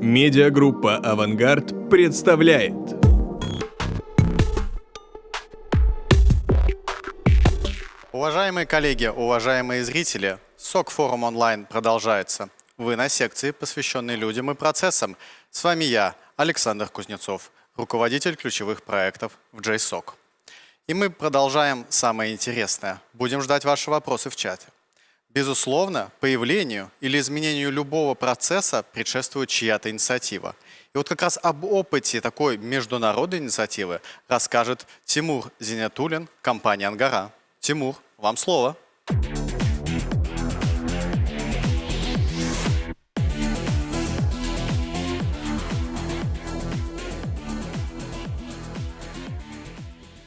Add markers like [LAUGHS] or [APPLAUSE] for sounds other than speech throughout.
Медиагруппа «Авангард» представляет. Уважаемые коллеги, уважаемые зрители, СОК-форум онлайн продолжается. Вы на секции, посвященной людям и процессам. С вами я, Александр Кузнецов, руководитель ключевых проектов в JSOC. И мы продолжаем самое интересное. Будем ждать ваши вопросы в чате. Безусловно, появлению или изменению любого процесса предшествует чья-то инициатива. И вот как раз об опыте такой международной инициативы расскажет Тимур Зинятулин, компания «Ангара». Тимур, вам слово.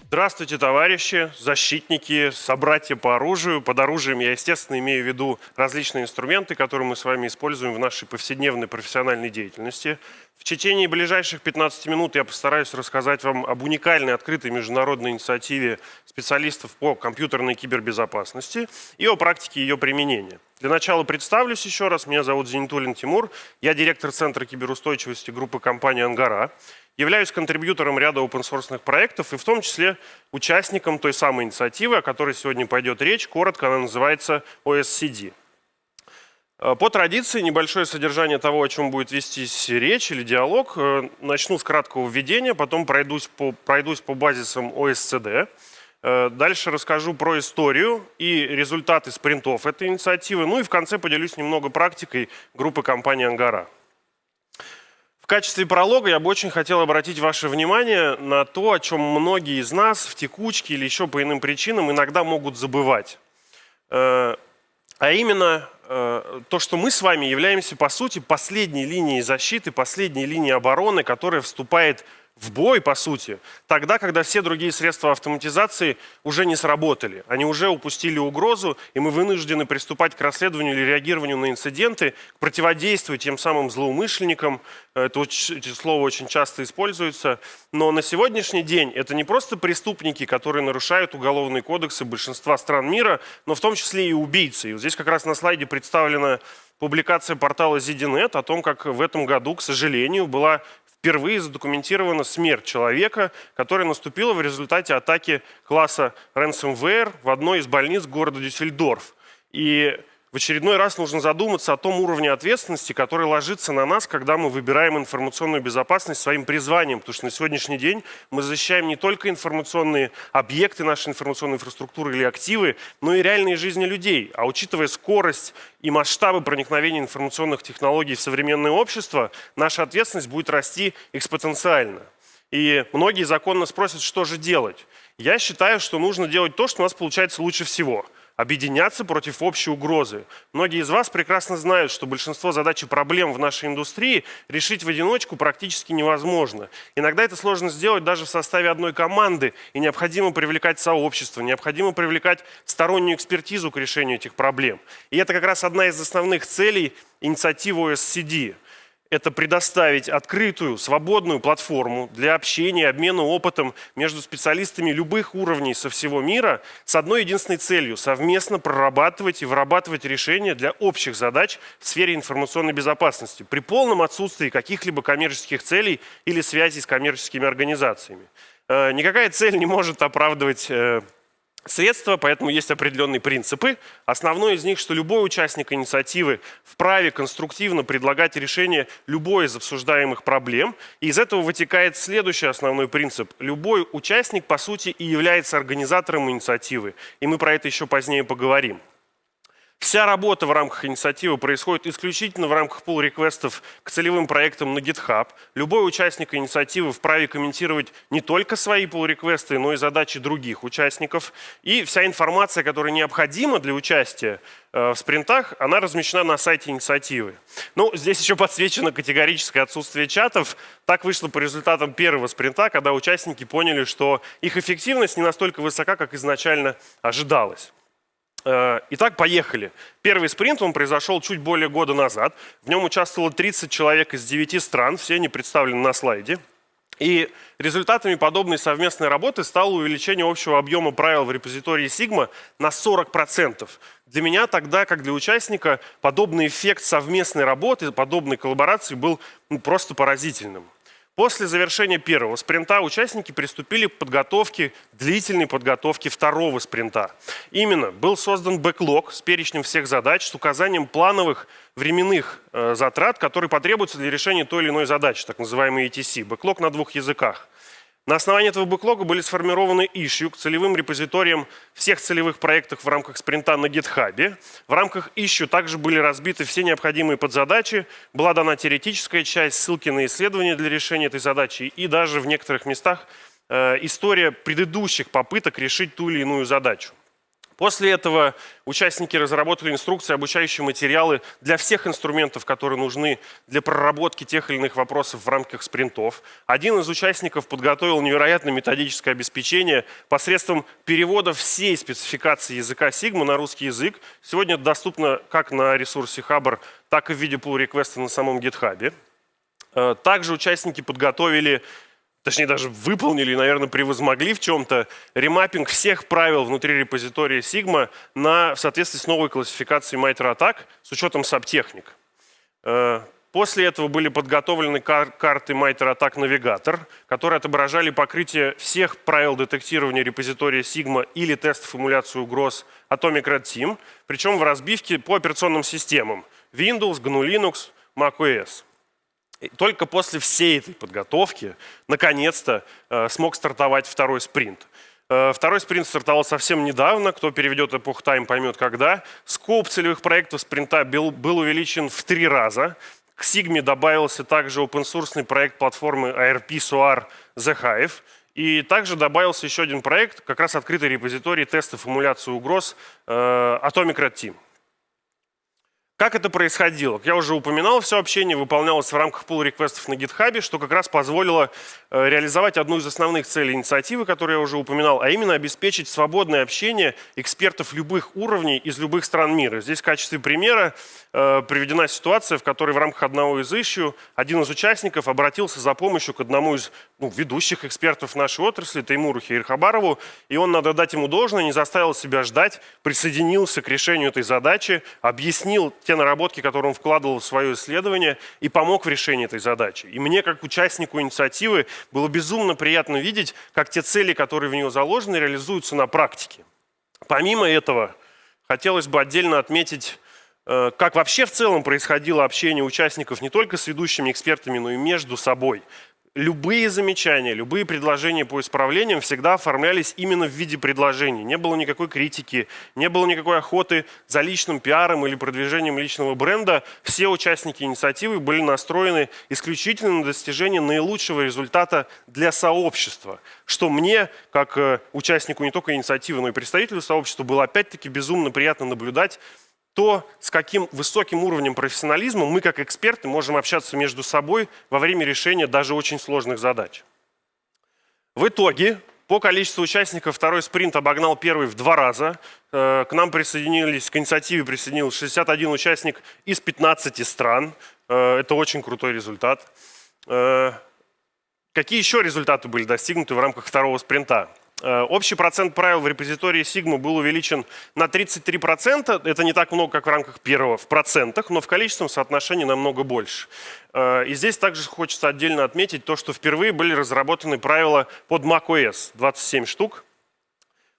Здравствуйте, товарищи, защитники, собратья по оружию. Под оружием я, естественно, имею в виду различные инструменты, которые мы с вами используем в нашей повседневной профессиональной деятельности. В течение ближайших 15 минут я постараюсь рассказать вам об уникальной открытой международной инициативе специалистов по компьютерной кибербезопасности и о практике ее применения. Для начала представлюсь еще раз. Меня зовут Зенитулин Тимур. Я директор Центра киберустойчивости группы компании «Ангара». Являюсь контрибьютором ряда open проектов и в том числе участником той самой инициативы, о которой сегодня пойдет речь. Коротко она называется OSCD. Э, по традиции небольшое содержание того, о чем будет вестись речь или диалог. Э, начну с краткого введения, потом пройдусь по, пройдусь по базисам OSCD. Э, дальше расскажу про историю и результаты спринтов этой инициативы. Ну и в конце поделюсь немного практикой группы компании «Ангара». В качестве пролога я бы очень хотел обратить ваше внимание на то, о чем многие из нас в текучке или еще по иным причинам иногда могут забывать. А именно то, что мы с вами являемся, по сути, последней линией защиты, последней линией обороны, которая вступает в бой, по сути, тогда, когда все другие средства автоматизации уже не сработали. Они уже упустили угрозу, и мы вынуждены приступать к расследованию или реагированию на инциденты, к противодействию тем самым злоумышленникам. Это слово очень часто используется. Но на сегодняшний день это не просто преступники, которые нарушают уголовные кодексы большинства стран мира, но в том числе и убийцы. И вот здесь как раз на слайде представлена публикация портала ZDNet о том, как в этом году, к сожалению, была впервые задокументирована смерть человека, которая наступила в результате атаки класса ransomware в одной из больниц города Дюссельдорф. И в очередной раз нужно задуматься о том уровне ответственности, который ложится на нас, когда мы выбираем информационную безопасность своим призванием. Потому что на сегодняшний день мы защищаем не только информационные объекты нашей информационной инфраструктуры или активы, но и реальные жизни людей. А учитывая скорость и масштабы проникновения информационных технологий в современное общество, наша ответственность будет расти экспоненциально. И многие законно спросят, что же делать. Я считаю, что нужно делать то, что у нас получается лучше всего – объединяться против общей угрозы. Многие из вас прекрасно знают, что большинство задач и проблем в нашей индустрии решить в одиночку практически невозможно. Иногда это сложно сделать даже в составе одной команды, и необходимо привлекать сообщество, необходимо привлекать стороннюю экспертизу к решению этих проблем. И это как раз одна из основных целей инициативы OSCD – это предоставить открытую, свободную платформу для общения, обмена опытом между специалистами любых уровней со всего мира с одной единственной целью – совместно прорабатывать и вырабатывать решения для общих задач в сфере информационной безопасности при полном отсутствии каких-либо коммерческих целей или связей с коммерческими организациями. Э, никакая цель не может оправдывать э, средства, поэтому есть определенные принципы. Основной из них, что любой участник инициативы вправе конструктивно предлагать решение любой из обсуждаемых проблем. И из этого вытекает следующий основной принцип. Любой участник, по сути, и является организатором инициативы. И мы про это еще позднее поговорим. Вся работа в рамках инициативы происходит исключительно в рамках pull-реквестов к целевым проектам на GitHub. Любой участник инициативы вправе комментировать не только свои pull-реквесты, но и задачи других участников. И вся информация, которая необходима для участия э, в спринтах, она размещена на сайте инициативы. Ну, здесь еще подсвечено категорическое отсутствие чатов. Так вышло по результатам первого спринта, когда участники поняли, что их эффективность не настолько высока, как изначально ожидалось. Э, итак, поехали. Первый спринт, он произошел чуть более года назад. В нем участвовало 30 человек из 9 стран, все они представлены на слайде. И результатами подобной совместной работы стало увеличение общего объема правил в репозитории Sigma на 40%. Для меня тогда, как для участника, подобный эффект совместной работы, подобной коллаборации был ну, просто поразительным. После завершения первого спринта участники приступили к подготовке, длительной подготовке второго спринта. Именно был создан бэклог с перечнем всех задач, с указанием плановых временных э, затрат, которые потребуются для решения той или иной задачи, так называемый ETC. Бэклог на двух языках. На основании этого бэклога были сформированы issue к целевым репозиториям всех целевых проектов в рамках спринта на GitHub. В рамках issue также были разбиты все необходимые подзадачи, была дана теоретическая часть, ссылки на исследования для решения этой задачи и даже в некоторых местах э, история предыдущих попыток решить ту или иную задачу. После этого участники разработали инструкции, обучающие материалы для всех инструментов, которые нужны для проработки тех или иных вопросов в рамках спринтов. Один из участников подготовил невероятное методическое обеспечение посредством перевода всей спецификации языка Sigma на русский язык. Сегодня это доступно как на ресурсе Хабр, так и в виде pull реквеста на самом GitHub. Э, также участники подготовили точнее даже выполнили, наверное, превозмогли в чем-то ремаппинг всех правил внутри репозитория Sigma на, в соответствии с новой классификацией MITRE ATTACK с учетом сабтехник. Э, после этого были подготовлены кар карты MITRE ATTACK Navigator, которые отображали покрытие всех правил детектирования репозитория Sigma или тестов эмуляции угроз Atomic Red Team, причем в разбивке по операционным системам Windows, GNU Linux, macOS. И только после всей этой подготовки, наконец-то, э, смог стартовать второй спринт. Э, второй спринт стартовал совсем недавно. Кто переведет эпох тайм, поймет когда. Скоп целевых проектов спринта был, был увеличен в три раза. К Sigma добавился также open-source проект платформы ARP SOAR The Hive. И также добавился еще один проект, как раз открытый репозиторий тестов эмуляции угроз э, Atomic Red Team. Как это происходило? Я уже упоминал, все общение выполнялось в рамках pull реквестов на GitHub, что как раз позволило э, реализовать одну из основных целей инициативы, которую я уже упоминал, а именно обеспечить свободное общение экспертов любых уровней из любых стран мира. Здесь в качестве примера э, приведена ситуация, в которой в рамках одного из ищу один из участников обратился за помощью к одному из ну, ведущих экспертов нашей отрасли, Таймуру Хейрхабарову, и он, надо дать ему должное, не заставил себя ждать, присоединился к решению этой задачи, объяснил те наработки, которые он вкладывал в свое исследование и помог в решении этой задачи. И мне, как участнику инициативы, было безумно приятно видеть, как те цели, которые в нее заложены, реализуются на практике. Помимо этого, хотелось бы отдельно отметить э, как вообще в целом происходило общение участников не только с ведущими экспертами, но и между собой любые замечания, любые предложения по исправлениям всегда оформлялись именно в виде предложений. Не было никакой критики, не было никакой охоты за личным пиаром или продвижением личного бренда. Все участники инициативы были настроены исключительно на достижение наилучшего результата для сообщества, что мне, как э, участнику не только инициативы, но и представителю сообщества, было опять-таки безумно приятно наблюдать, то, с каким высоким уровнем профессионализма мы, как эксперты, можем общаться между собой во время решения даже очень сложных задач. В итоге, по количеству участников второй спринт обогнал первый в два раза. Э, к нам присоединились, к инициативе присоединился 61 участник из 15 стран. Э, это очень крутой результат. Э, какие еще результаты были достигнуты в рамках второго спринта? Э, общий процент правил в репозитории Sigma был увеличен на 33%. Это не так много, как в рамках первого в процентах, но в количественном соотношении намного больше. Э, и здесь также хочется отдельно отметить то, что впервые были разработаны правила под macOS, 27 штук.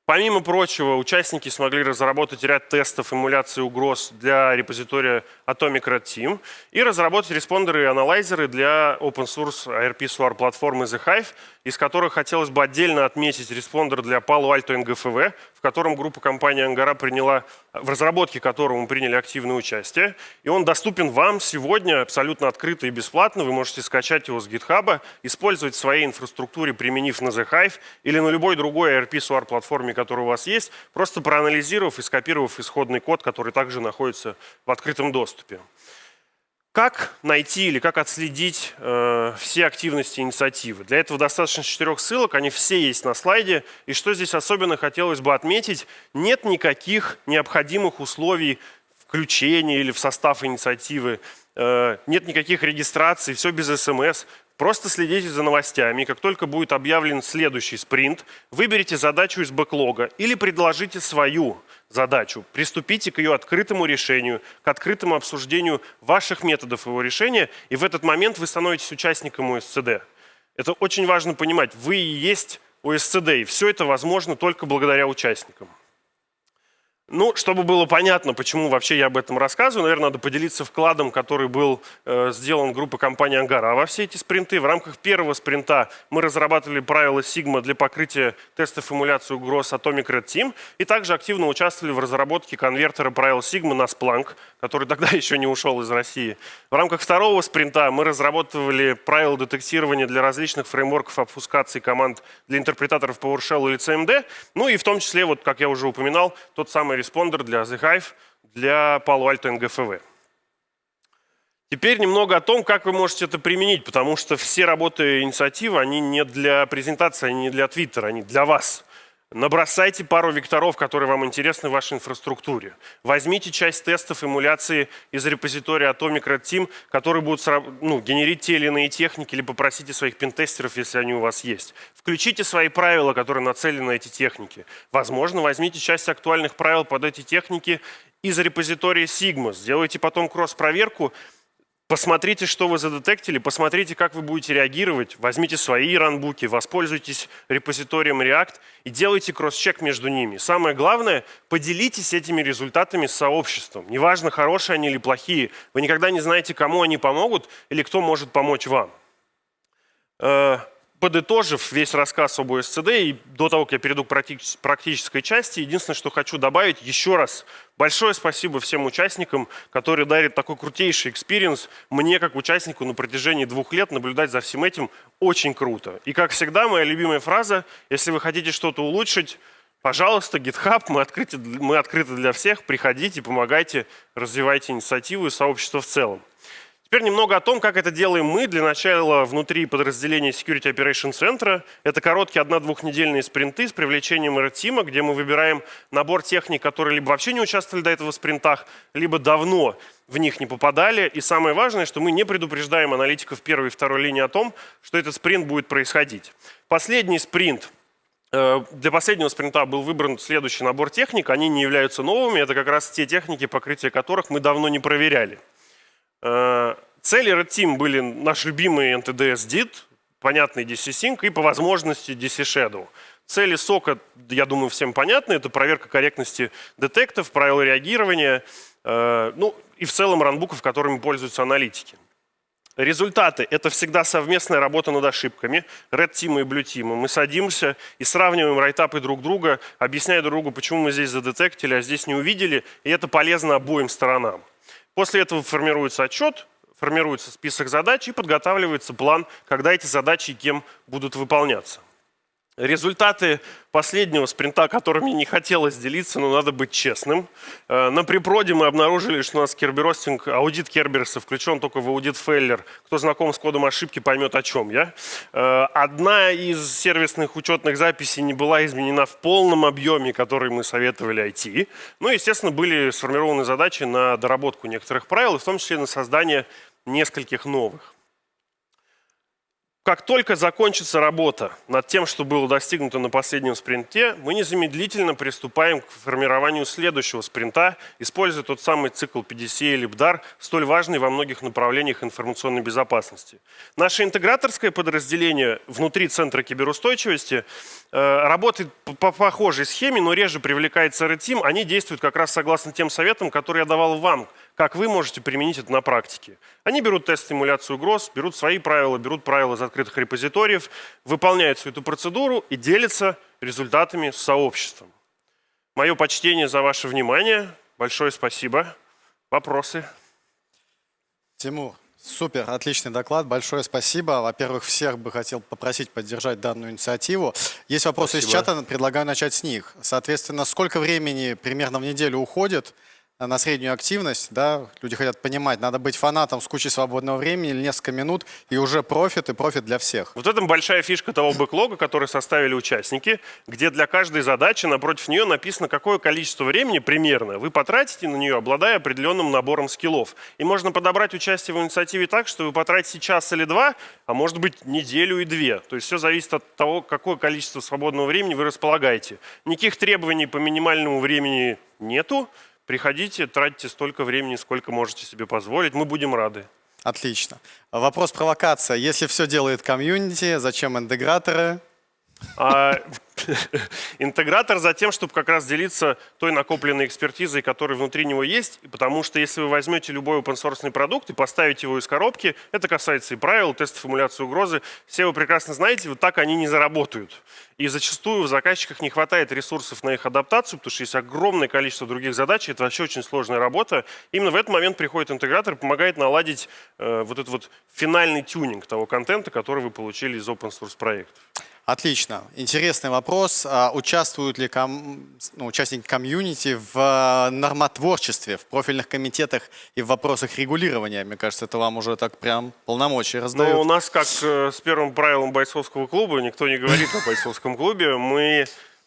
Помимо прочего, участники смогли разработать ряд тестов эмуляции угроз для репозитория Atomic Red Team и разработать респондеры и анализеры для open source IRP SOAR платформы The Hive, из которых хотелось бы отдельно отметить респондер для Palo Alto NGFW, в котором группа компаний Ангара приняла, в разработке которого мы приняли активное участие. И он доступен вам сегодня абсолютно открыто и бесплатно. Вы можете скачать его с GitHub, использовать в своей инфраструктуре, применив на The Hive или на любой другой IRP-SOAR платформе, которая у вас есть, просто проанализировав и скопировав исходный код, который также находится в открытом доступе. Как найти или как отследить э, все активности инициативы? Для этого достаточно четырех ссылок, они все есть на слайде. И что здесь особенно хотелось бы отметить, нет никаких необходимых условий включения или в состав инициативы. э, нет никаких регистраций, все без смс. Просто следите за новостями. Как только будет объявлен следующий спринт, выберите задачу из бэклога или предложите свою задачу. Приступите к ее открытому решению, к открытому обсуждению ваших методов его решения, и в этот момент вы становитесь участником ОСЦД. Это очень важно понимать. Вы и есть ОСЦД, и все это возможно только благодаря участникам. Ну, чтобы было понятно, почему вообще я об этом рассказываю, наверное, надо поделиться вкладом, который был э, сделан группой компании «Ангара» во все эти спринты. В рамках первого спринта мы разрабатывали правила Sigma для покрытия тестов эмуляции угроз Atomic Red Team и также активно участвовали в разработке конвертера правил Sigma на Splunk, который [LAUGHS] тогда еще не ушел из России. В рамках второго спринта мы разработывали правила детектирования для различных фреймворков обфускации команд для интерпретаторов PowerShell или CMD, ну и в том числе, вот как я уже упоминал, тот самый респондер для The Hive, для Palo Alto NGFW. Теперь немного о том, как вы можете это применить, потому что все работы инициативы, они не для презентации, они не для Твиттера, они для вас. Набросайте пару векторов, которые вам интересны в вашей инфраструктуре. Возьмите часть тестов эмуляции из репозитория Atomic Red Team, которые будут ну, генерить те или иные техники, или попросите своих пентестеров, если они у вас есть. Включите свои правила, которые нацелены на эти техники. Возможно, возьмите часть актуальных правил под эти техники из репозитория Sigma. Сделайте потом кросс-проверку, Посмотрите, что вы задетектили, посмотрите, как вы будете реагировать. Возьмите свои ранбуки, воспользуйтесь репозиторием React и делайте cross-check между ними. Самое главное, поделитесь этими результатами с сообществом. Неважно, хорошие они или плохие, вы никогда не знаете, кому они помогут или кто может помочь вам. Подытожив весь рассказ об OSCD, и до того, как я перейду к практической части, единственное, что хочу добавить еще раз. Большое спасибо всем участникам, которые дарят такой крутейший experience. Мне, как участнику, на протяжении двух лет наблюдать за всем этим очень круто. И, как всегда, моя любимая фраза, если вы хотите что-то улучшить, пожалуйста, GitHub, мы открыты, мы открыты для всех, приходите, помогайте, развивайте инициативу и сообщество в целом. Теперь немного о том, как это делаем мы. Для начала внутри подразделения Security Operation Center. Это короткие одна-двухнедельные спринты с привлечением red где мы выбираем набор техник, которые либо вообще не участвовали до этого в спринтах, либо давно в них не попадали. И самое важное, что мы не предупреждаем аналитиков первой и второй линии о том, что этот спринт будет происходить. Последний спринт э, для последнего спринта был выбран следующий набор техник. Они не являются новыми. Это как раз те техники, покрытие которых мы давно не проверяли. Э, цели Red Team были наш любимый NTDS DIT, понятный DC Sync и по возможности DC Shadow. Цели сока, я думаю, всем понятны. Это проверка корректности детектов, правила реагирования, э, ну и в целом ранбуков, которыми пользуются аналитики. Результаты – это всегда совместная работа над ошибками, Red Team и Blue Team. Мы садимся и сравниваем райтапы друг друга, объясняя друг другу, почему мы здесь задетектили, а здесь не увидели, и это полезно обоим сторонам. После этого формируется отчет, формируется список задач и подготавливается план, когда эти задачи и кем будут выполняться. Результаты последнего спринта, которыми не хотелось делиться, но надо быть честным. Э, на припроде мы обнаружили, что у нас керберостинг, аудит керберса включен только в аудит фейлер. Кто знаком с кодом ошибки, поймет о чем я. Э, одна из сервисных учетных записей не была изменена в полном объеме, который мы советовали IT. Ну, естественно, были сформированы задачи на доработку некоторых правил, в том числе на создание нескольких новых. Как только закончится работа над тем, что было достигнуто на последнем спринте, мы незамедлительно приступаем к формированию следующего спринта, используя тот самый цикл PDCA или BDAR, столь важный во многих направлениях информационной безопасности. Наше интеграторское подразделение внутри Центра киберустойчивости э, работает по похожей схеме, но реже привлекается Red Team. Они действуют как раз согласно тем советам, которые я давал вам, как вы можете применить это на практике. Они берут тест стимуляции угроз, берут свои правила, берут правила из открытых репозиториев, выполняют всю эту процедуру и делятся результатами с сообществом. Мое почтение за ваше внимание. Большое спасибо. Вопросы? Тимур, супер, отличный доклад. Большое спасибо. Во-первых, всех бы хотел попросить поддержать данную инициативу. Есть вопросы спасибо. из чата, предлагаю начать с них. Соответственно, сколько времени примерно в неделю уходит на среднюю активность, да, люди хотят понимать, надо быть фанатом с кучей свободного времени или несколько минут, и уже профит, и профит для всех. Вот в этом большая фишка того бэклога, который составили участники, где для каждой задачи напротив нее написано, какое количество времени примерно вы потратите на нее, обладая определенным набором скиллов. И можно подобрать участие в инициативе так, что вы потратите час или два, а может быть неделю и две. То есть все зависит от того, какое количество свободного времени вы располагаете. Никаких требований по минимальному времени нету. Приходите, тратите столько времени, сколько можете себе позволить. Мы будем рады. Отлично. Вопрос провокация. Если все делает комьюнити, зачем интеграторы? А, [LAUGHS] интегратор за тем, чтобы как раз делиться той накопленной экспертизой, которая внутри него есть, потому что если вы возьмете любой open source продукт и поставите его из коробки, это касается и правил, тестов эмуляции угрозы, все вы прекрасно знаете, вот так они не заработают. И зачастую в заказчиках не хватает ресурсов на их адаптацию, потому что есть огромное количество других задач, это вообще очень сложная работа. Именно в этот момент приходит интегратор и помогает наладить э, вот этот вот финальный тюнинг того контента, который вы получили из open source проектов. Отлично. Интересный вопрос. А участвуют ли ком... ну, участники комьюнити в э, нормотворчестве, в профильных комитетах и в вопросах регулирования? Мне кажется, это вам уже так прям полномочия раздают. Ну, у нас, как э, с первым правилом бойцовского клуба, никто не говорит о бойцовском клубе. Мы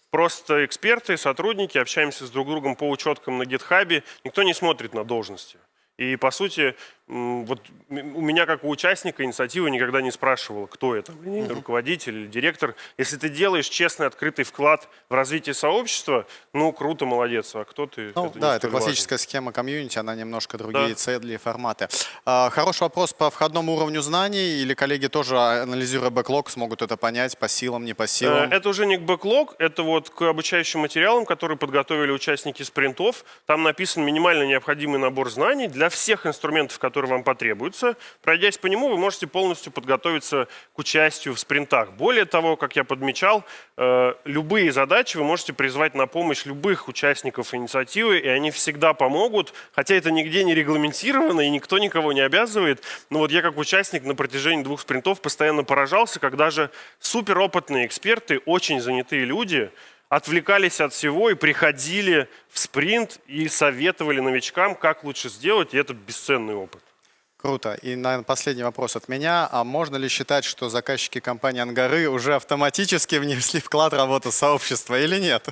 просто эксперты, сотрудники, общаемся с друг другом по учеткам на гитхабе. Никто не смотрит на должности. И, по сути, вот у меня, как у участника инициативы, никогда не спрашивал, кто это, линейный руководитель или директор. Если ты делаешь честный, открытый вклад в развитие сообщества, ну, круто, молодец. А кто ты? Ну, это да, это классическая схема комьюнити, она немножко другие Да. цели и форматы. А, хороший вопрос по входному уровню знаний, или коллеги тоже, анализируя бэклог, смогут это понять по силам, не по Э, силам? Это уже не к бэклог, это вот к обучающим материалам, которые подготовили участники спринтов. Там написан минимально необходимый набор знаний для всех инструментов, которые вам потребуются. Пройдясь по нему, вы можете полностью подготовиться к участию в спринтах. Более того, как я подмечал, э, любые задачи вы можете призвать на помощь любых участников инициативы, и они всегда помогут, хотя это нигде не регламентировано, и никто никого не обязывает. Но вот я как участник на протяжении двух спринтов постоянно поражался, когда же суперопытные эксперты, очень занятые люди, отвлекались от всего и приходили в спринт и советовали новичкам, как лучше сделать, и это бесценный опыт. Круто. И, наверное, последний вопрос от меня. А можно ли считать, что заказчики компании «Ангары» уже автоматически внесли вклад в работу сообщества или нет?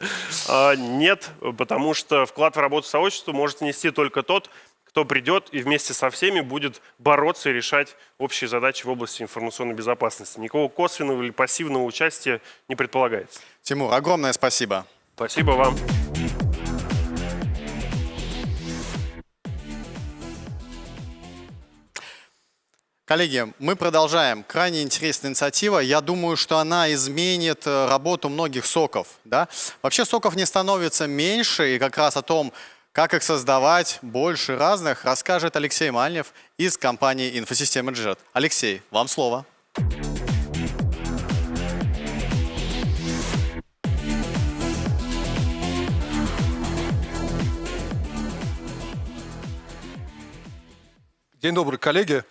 А, Нет, потому что вклад в работу сообщества может внести только тот, кто придет и вместе со всеми будет бороться и решать общие задачи в области информационной безопасности. Никакого косвенного или пассивного участия не предполагается. Тимур, огромное спасибо. Спасибо вам. Коллеги, мы продолжаем. Крайне интересная инициатива. Я думаю, что она изменит э, работу многих соков. Да? Вообще соков не становится меньше, и как раз о том, как их создавать больше разных, расскажет Алексей Мальнев из компании «Инфосистема Джет». Алексей, вам слово. День добрый, коллеги.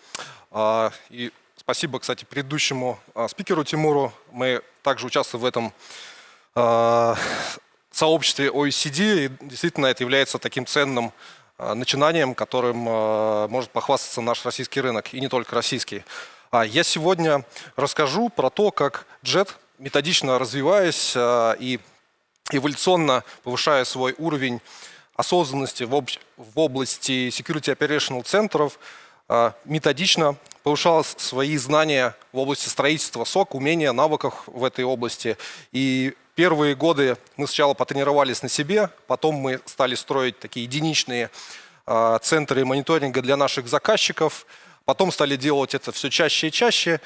А, И спасибо, кстати, предыдущему а, спикеру Тимуру. Мы также участвуем в этом а, сообществе OECD. И действительно, это является таким ценным начинанием, которым может похвастаться наш российский рынок, и не только российский. Я сегодня расскажу про то, как JET, методично развиваясь и эволюционно повышая свой уровень осознанности в, об- в области security operational центров, методично повышал с- свои знания в области строительства СОК, умения, навыков в этой области. И первые годы мы сначала потренировались на себе, потом мы стали строить такие единичные а, центры мониторинга для наших заказчиков, потом стали делать это все чаще и чаще.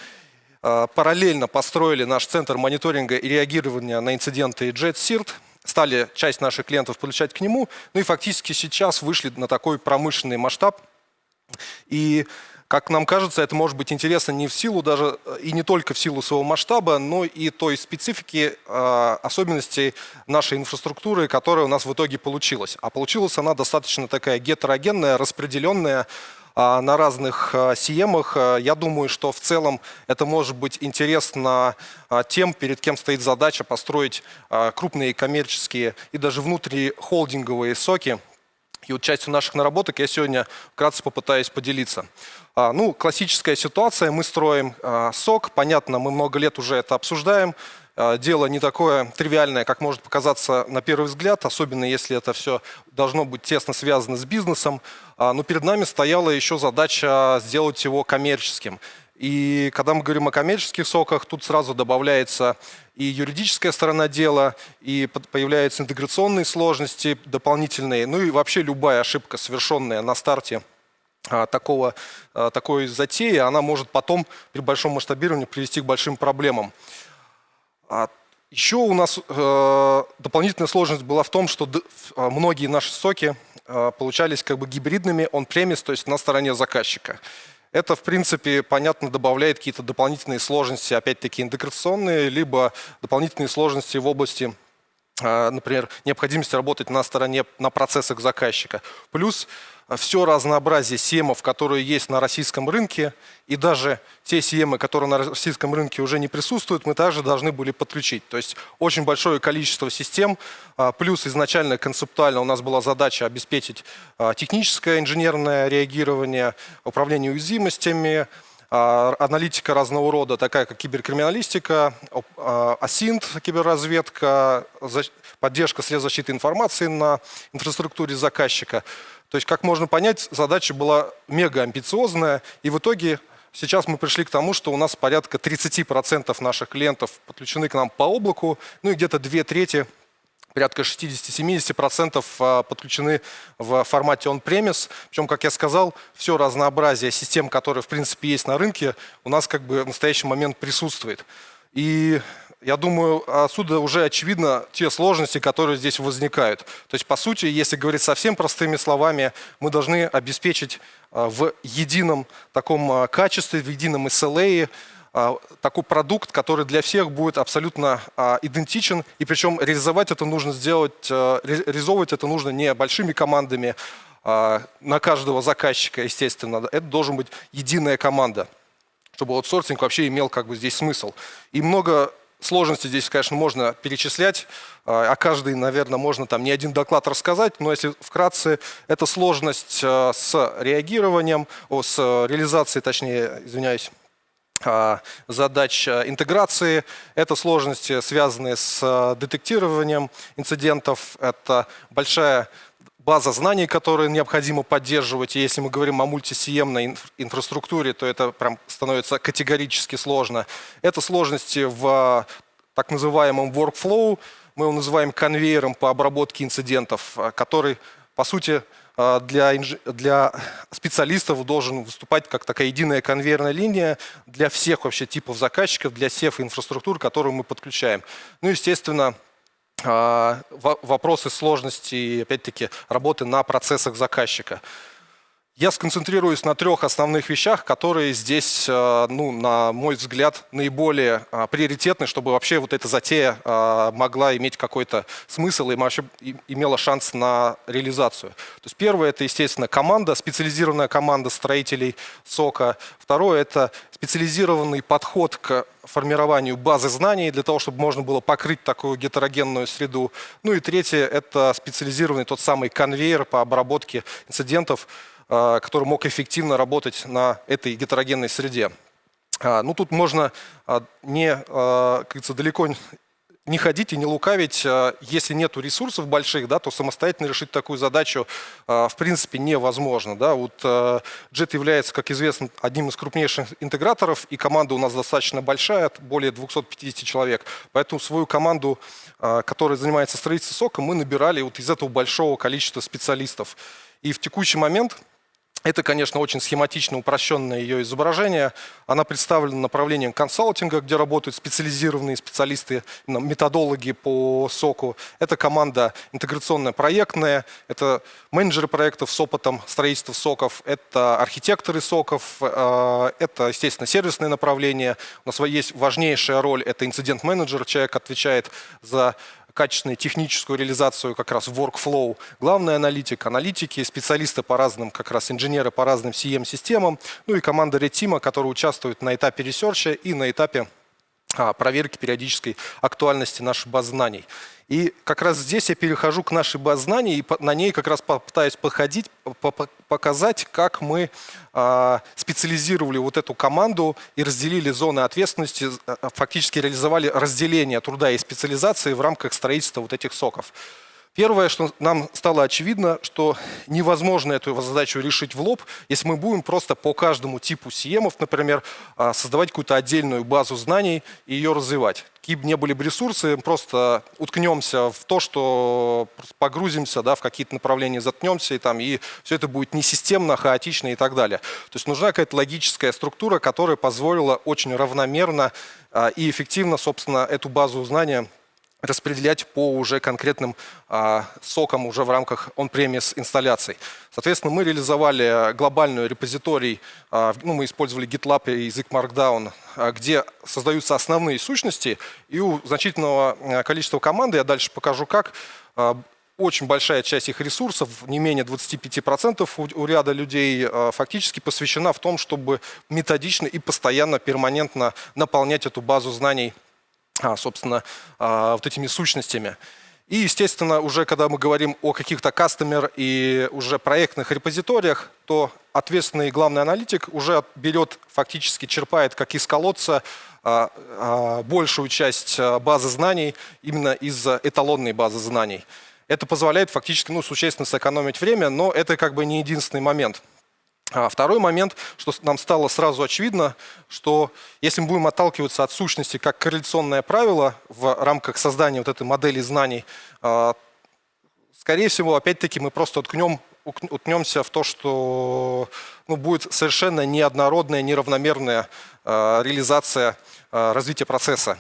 А, Параллельно построили наш центр мониторинга и реагирования на инциденты JetSIRT, стали часть наших клиентов подключать к нему, ну и фактически сейчас вышли на такой промышленный масштаб. И, как нам кажется, это может быть интересно не в силу даже, э, и не только в силу своего масштаба, но и той специфики, э, особенностей нашей инфраструктуры, которая у нас в итоге получилась. А получилась она достаточно такая гетерогенная, распределенная, а, на разных а, сиемах. А, Я думаю, что в целом это может быть интересно а, тем, перед кем стоит задача построить а, крупные коммерческие и даже внутрихолдинговые соки, И вот частью наших наработок я сегодня вкратце попытаюсь поделиться. А, ну, классическая ситуация, мы строим а, сок, понятно, мы много лет уже это обсуждаем. А, дело не такое тривиальное, как может показаться на первый взгляд, особенно если это все должно быть тесно связано с бизнесом. А, но перед нами стояла еще задача сделать его коммерческим. И когда мы говорим о коммерческих соках, тут сразу добавляется и юридическая сторона дела, и появляются интеграционные сложности дополнительные, ну и вообще любая ошибка, совершенная на старте а, такого, а, такой затеи, она может потом при большом масштабировании привести к большим проблемам. А еще у нас э, дополнительная сложность была в том, что многие наши соки получались как бы гибридными он-премис, то есть на стороне заказчика. Это, в принципе, понятно, добавляет какие-то дополнительные сложности, опять-таки интеграционные, либо дополнительные сложности в области а, например, необходимости работать на стороне, на процессах заказчика. Плюс все разнообразие семов, которые есть на российском рынке, и даже те семы, которые на российском рынке уже не присутствуют, мы также должны были подключить. То есть очень большое количество систем, а, плюс изначально концептуально у нас была задача обеспечить а, техническое инженерное реагирование, управление уязвимостями, а, аналитика разного рода, такая как киберкриминалистика, асинт, киберразведка, поддержка средств защиты информации на инфраструктуре заказчика. То есть, как можно понять, задача была мега амбициозная, и в итоге сейчас мы пришли к тому, что у нас порядка 30% наших клиентов подключены к нам по облаку, ну и где-то две трети порядка 60-70% а, подключены в формате on-premise. Причем, как я сказал, все разнообразие систем, которые в принципе есть на рынке, у нас как бы в настоящий момент присутствует. И я думаю, отсюда уже очевидно те сложности, которые здесь возникают. То есть, по сути, если говорить совсем простыми словами, мы должны обеспечить а, в едином таком а, качестве, в едином SLA а, такой продукт, который для всех будет абсолютно идентичен. И причем реализовать это нужно сделать, реализовывать это нужно не большими командами на каждого заказчика, естественно. Это должен быть единая команда чтобы аутсорсинг вообще имел как бы здесь смысл. И много Сложности здесь, конечно, можно перечислять. А, о каждой, наверное, можно там не один доклад рассказать, но если вкратце, это сложность а, с реагированием, о, с реализацией, точнее, извиняюсь, а, задач интеграции. Это сложности, связанные с детектированием инцидентов. Это большая база знаний, которые необходимо поддерживать. И если мы говорим о мультисиемной инфраструктуре, то это прям становится категорически сложно. Это сложности в так называемом workflow, мы его называем конвейером по обработке инцидентов, который, по сути, для, для специалистов должен выступать как такая единая конвейерная линия для всех вообще типов заказчиков, для всех инфраструктур, которые мы подключаем. Ну, естественно, а, вопросы сложности, опять-таки, работы на процессах заказчика. Я сконцентрируюсь на трех основных вещах, которые здесь, э, ну, на мой взгляд, наиболее а, приоритетны, чтобы вообще вот эта затея а, могла иметь какой-то смысл и вообще имела шанс на реализацию. То есть первое – это, естественно, команда, специализированная команда строителей сока. Второе – это специализированный подход к формированию базы знаний для того, чтобы можно было покрыть такую гетерогенную среду. Ну и третье – это специализированный тот самый конвейер по обработке инцидентов, который мог эффективно работать на этой гетерогенной среде. А, ну, тут можно а, не, как говорится, далеко не ходить и не лукавить. Если нет ресурсов больших, да, то самостоятельно решить такую задачу в принципе невозможно. Да. Вот JET является, как известно, одним из крупнейших интеграторов, и команда у нас достаточно большая, более 250 человек. Поэтому свою команду, которая занимается строительством сока, мы набирали вот из этого большого количества специалистов. И в текущий момент это, конечно, очень схематично упрощенное ее изображение. Она представлена направлением консалтинга, где работают специализированные специалисты, методологи по соку. Это команда интеграционная проектная, это менеджеры проектов с опытом строительства соков, это архитекторы соков, э, это, естественно, сервисное направление. У нас есть важнейшая роль, это инцидент-менеджер, человек отвечает за качественную техническую реализацию как раз workflow. Главный аналитик, аналитики, специалисты по разным, как раз инженеры по разным CM-системам, ну и команда Team, которая участвует на этапе ресерча и на этапе проверки периодической актуальности нашей базы знаний. И как раз здесь я перехожу к нашей базе знаний и на ней как раз попытаюсь подходить, по- по- показать, как мы а, специализировали вот эту команду и разделили зоны ответственности, а, фактически реализовали разделение труда и специализации в рамках строительства вот этих SOC ов. Первое, что нам стало очевидно, что невозможно эту задачу решить в лоб, если мы будем просто по каждому типу сиемов, например, а, создавать какую-то отдельную базу знаний и ее развивать. Какие бы ни были бы ресурсы, просто уткнемся в то, что погрузимся да, в какие-то направления, заткнемся, и, там, и все это будет несистемно, хаотично и так далее. То есть нужна какая-то логическая структура, которая позволила очень равномерно а, и эффективно, собственно, эту базу знания распределять по уже конкретным а, сокам уже в рамках on-premise инсталляций. Соответственно, мы реализовали глобальную репозиторий, а, ну, мы использовали GitLab и язык Markdown, а, где создаются основные сущности, и у значительного а, количества команды, я дальше покажу как, а, очень большая часть их ресурсов, не менее 25% у, у ряда людей, а, фактически посвящена в том, чтобы методично и постоянно, перманентно наполнять эту базу знаний собственно, а, вот этими сущностями. И, естественно, уже когда мы говорим о каких-то кастомер и уже проектных репозиториях, то ответственный главный аналитик уже берет, фактически черпает, как из колодца, а, а, большую часть а, базы знаний именно из эталонной базы знаний. Это позволяет фактически ну, существенно сэкономить время, но это как бы не единственный момент. А второй момент, что нам стало сразу очевидно, что если мы будем отталкиваться от сущности как корреляционное правило в рамках создания вот этой модели знаний, а, скорее всего, опять-таки мы просто уткнем, уткнемся в то, что ну, будет совершенно неоднородная, неравномерная а, реализация развития процесса.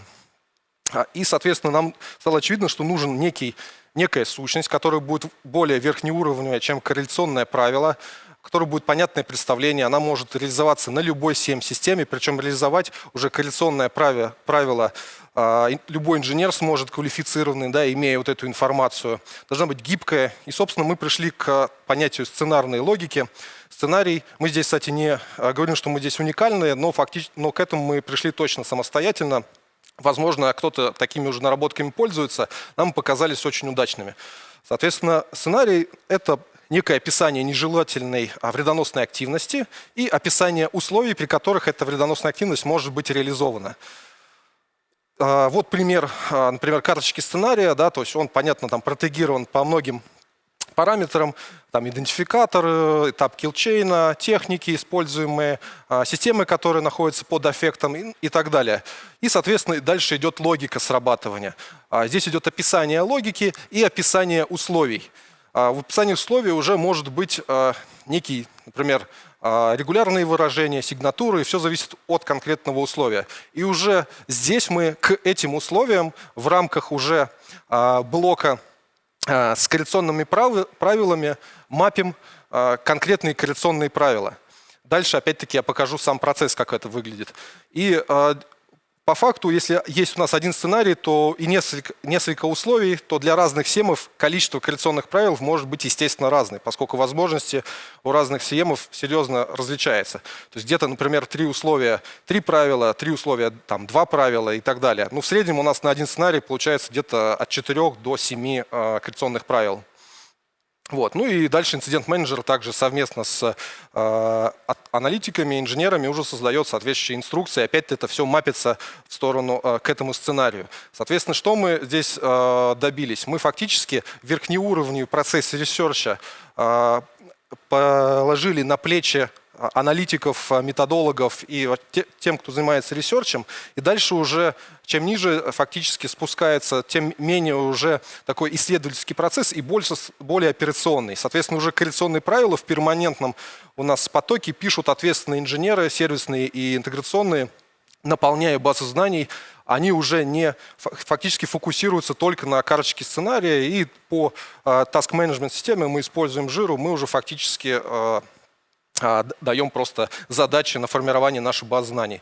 И, соответственно, нам стало очевидно, что нужен некий, некая сущность, которая будет более верхнеуровневая, чем корреляционное правило, которой будет понятное представление. Она может реализоваться на любой CM-системе, причем реализовать уже корреляционное правило, а, любой инженер сможет квалифицированный, да, имея вот эту информацию. Должна быть гибкая. И, собственно, мы пришли к понятию сценарной логики. Сценарий, мы здесь, кстати, не а, говорим, что мы здесь уникальные, но, фактически, но к этому мы пришли точно самостоятельно. Возможно, кто-то такими уже наработками пользуется, нам показались очень удачными. Соответственно, сценарий – это некое описание нежелательной а, вредоносной активности и описание условий, при которых эта вредоносная активность может быть реализована. А, Вот пример, а, например, карточки сценария, да, то есть он, понятно, там протегирован по многим параметрам, там идентификатор, этап киллчейна, техники используемые, системы, которые находятся под эффектом и, так далее. И, соответственно, дальше идет логика срабатывания. Здесь идет описание логики и описание условий. А, В описании условий уже может быть а, некий, например, а, регулярные выражения, сигнатуры, и все зависит от конкретного условия. И уже здесь мы к этим условиям в рамках уже блока с корреляционными прави- правилами мапим конкретные корреляционные правила. Дальше, опять-таки, я покажу сам процесс, как это выглядит. И по факту, если есть у нас один сценарий, то и несколько, несколько условий, то для разных семов количество корреляционных правил может быть, естественно, разное, поскольку возможности у разных семов серьезно различаются. То есть где-то, например, три условия, три правила, три условия, там, два правила и так далее. Ну, в среднем у нас на один сценарий получается где-то от 4 до 7 э, корреляционных правил. Вот. Ну и дальше инцидент-менеджер также совместно с э, аналитиками, инженерами уже создает соответствующие инструкции. Опять это все мапится в сторону э, к этому сценарию. Соответственно, что мы здесь э, добились? Мы фактически верхнеуровневый процесс ресерча э, положили на плечи аналитиков, а, методологов и тем, кто занимается ресерчем. И дальше уже, чем ниже фактически спускается, тем менее уже такой исследовательский процесс и больше, более операционный. Соответственно, уже корреляционные правила в перманентном у нас потоке пишут ответственные инженеры, сервисные и интеграционные, наполняя базу знаний, они уже не фа- фактически фокусируются только на карточке сценария, и по э, task management системе мы используем жиру, мы уже фактически а, даем просто задачи на формирование нашей базы знаний.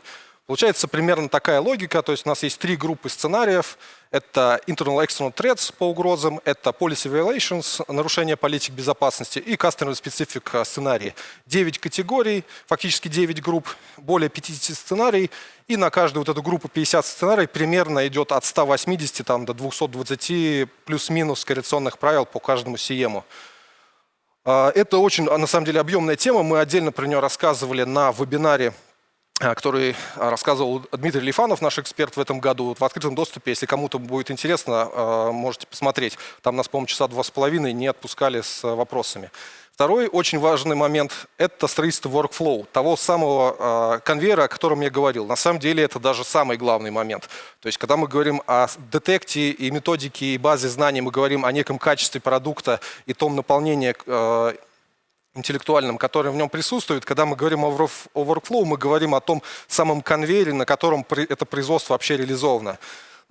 Получается примерно такая логика, то есть у нас есть три группы сценариев. Это internal external threats по угрозам, это policy violations, нарушение политик безопасности и customer specific сценарии. 9 категорий, фактически 9 групп, более 50 сценарий, и на каждую вот эту группу 50 сценарий примерно идет от 180 там, до 220 плюс-минус коррекционных правил по каждому. А, Это очень, на самом деле, объемная тема. Мы отдельно про нее рассказывали на вебинаре а, который а, рассказывал Дмитрий Лифанов, наш эксперт в этом году, в открытом доступе. Если кому-то будет интересно, а, можете посмотреть. Там нас, по-моему, часа два с половиной не отпускали с вопросами. Второй очень важный момент – это строительство workflow, того самого конвейера, о котором я говорил. На самом деле это даже самый главный момент. То есть когда мы говорим о детекте и методике и базе знаний, мы говорим о неком качестве продукта и том наполнении интеллектуальном, который в нем присутствует. Когда мы говорим о workflow, мы говорим о том самом конвейере, на котором это производство вообще реализовано.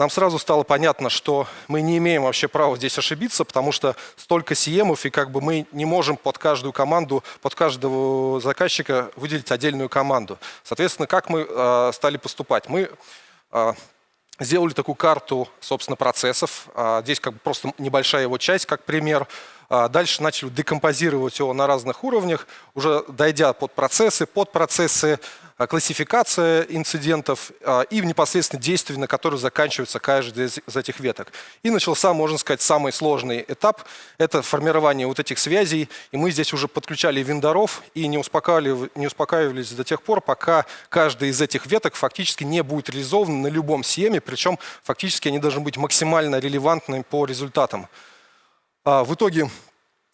Нам сразу стало понятно, что мы не имеем вообще права здесь ошибиться, потому что столько сиемов, и как бы мы не можем под каждую команду, под каждого заказчика выделить отдельную команду. Соответственно, как мы э, стали поступать? Мы э, сделали такую карту, собственно, процессов. Э, здесь как бы просто небольшая его часть, как пример. Дальше начали декомпозировать его на разных уровнях, уже дойдя под процессы, под процессы, а, классификация инцидентов а, и непосредственно действия, на которые заканчивается каждая из этих веток. И начался, можно сказать, самый сложный этап – это формирование вот этих связей. И мы здесь уже подключали вендоров и не, успокаивали, не успокаивались до тех пор, пока каждая из этих веток фактически не будет реализована на любом схеме, причем фактически они должны быть максимально релевантными по результатам. А, в итоге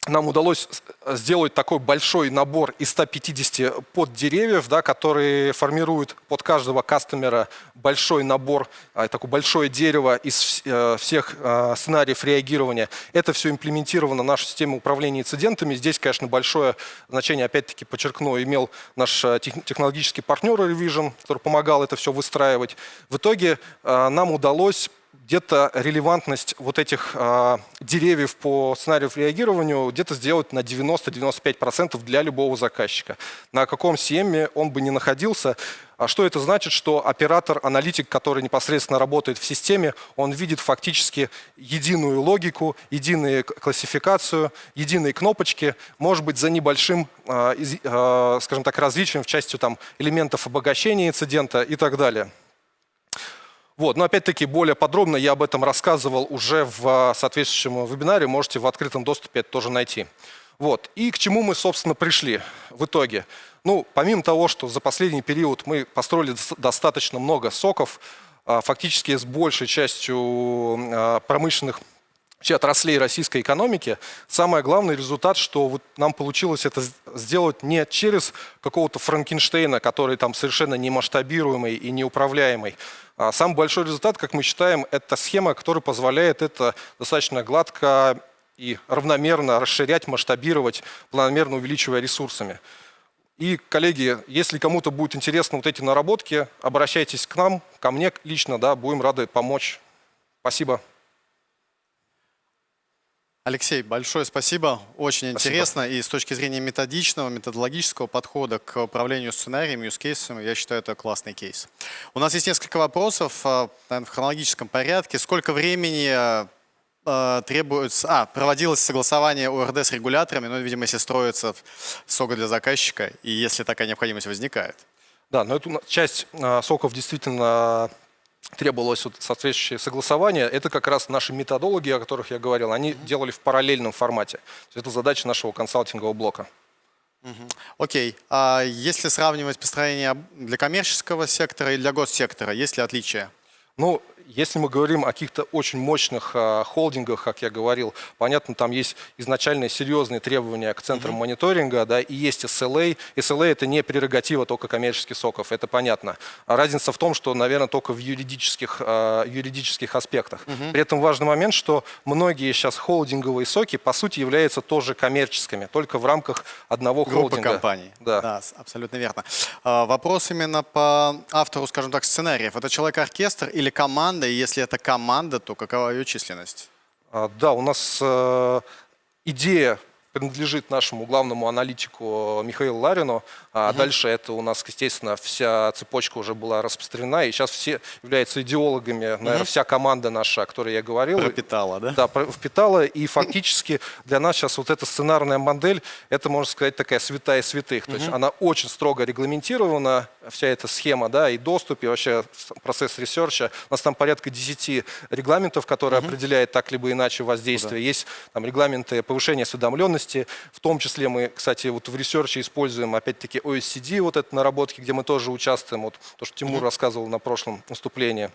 нам удалось сделать такой большой набор из 150 поддеревьев, да, которые формируют под каждого кастомера большой набор, а, такое большое дерево из э, всех э, сценариев реагирования. Это все имплементировано в нашу систему управления инцидентами. Здесь, конечно, большое значение, опять-таки, подчеркну, имел наш э, технологический партнер Revision, который помогал это все выстраивать. В итоге нам удалось где-то релевантность вот этих э, деревьев по сценарию реагированию где-то сделать на 90-95% для любого заказчика. На каком CM он бы не находился. А что это значит? Что оператор, аналитик, который непосредственно работает в системе, он видит фактически единую логику, единую классификацию, единые кнопочки, может быть, за небольшим, э, э, скажем так, различием в части там, элементов обогащения инцидента и так далее. Вот. Но опять-таки более подробно я об этом рассказывал уже в а, соответствующем вебинаре, можете в открытом доступе это тоже найти. Вот. И к чему мы, собственно, пришли в итоге? Ну, помимо того, что за последний период мы построили достаточно много соков, а, фактически с большей частью а, промышленных отраслей российской экономики, самый главный результат, что вот нам получилось это сделать не через какого-то Франкенштейна, который там совершенно не масштабируемый и неуправляемый, самый большой результат, как мы считаем, это схема, которая позволяет это достаточно гладко и равномерно расширять, масштабировать, планомерно увеличивая ресурсами. И, коллеги, если кому-то будет интересно вот эти наработки, обращайтесь к нам, ко мне лично, да, будем рады помочь. Спасибо. Алексей, большое спасибо. Очень Спасибо. интересно. И с точки зрения методичного, методологического подхода к управлению сценариями, юзкейсами, я считаю, это классный кейс. У нас есть несколько вопросов, э, наверное, в хронологическом порядке. Сколько времени э, требуется... А, проводилось согласование ОРД с регуляторами, ну, видимо, если строится сога для заказчика, и если такая необходимость возникает. Да, но эту часть соков действительно требовалось вот соответствующее согласование, это как раз наши методологи, о которых я говорил, они делали в параллельном формате. Это задача нашего консалтингового блока. Окей. Okay. А если сравнивать построение для коммерческого сектора и для госсектора, есть ли отличия? Ну, если мы говорим о каких-то очень мощных э, холдингах, как я говорил, понятно, там есть изначальные серьезные требования к центрам mm -hmm. мониторинга, да, и есть SLA. SLA – это не прерогатива только коммерческих соков, это понятно. А разница в том, что, наверное, только в юридических, э, юридических аспектах. Mm -hmm. При этом важный момент, что многие сейчас холдинговые соки, по сути, являются тоже коммерческими, только в рамках одного Группа холдинга. компаний. Да. да, абсолютно верно. А, вопрос именно по автору, скажем так, сценариев. Это человек-оркестр или команда? Команда, и если это команда, то какова ее численность? А, да, у нас э, идея принадлежит нашему главному аналитику Михаилу Ларину. А дальше это у нас, естественно, вся цепочка уже была распространена. И сейчас все являются идеологами, наверное, вся команда наша, о которой я говорил. Пропитала, да? Да, впитала. И фактически для нас сейчас вот эта сценарная модель, это, можно сказать, такая святая святых. То есть она очень строго регламентирована, вся эта схема, да, и доступ, и вообще процесс ресерча. У нас там порядка 10 регламентов, которые определяют так либо иначе воздействие. Есть там регламенты повышения осведомленности, в том числе мы, кстати, вот в ресерче используем, опять-таки, OSCD, вот это наработки, где мы тоже участвуем, вот то, что Тимур рассказывал на прошлом выступлении.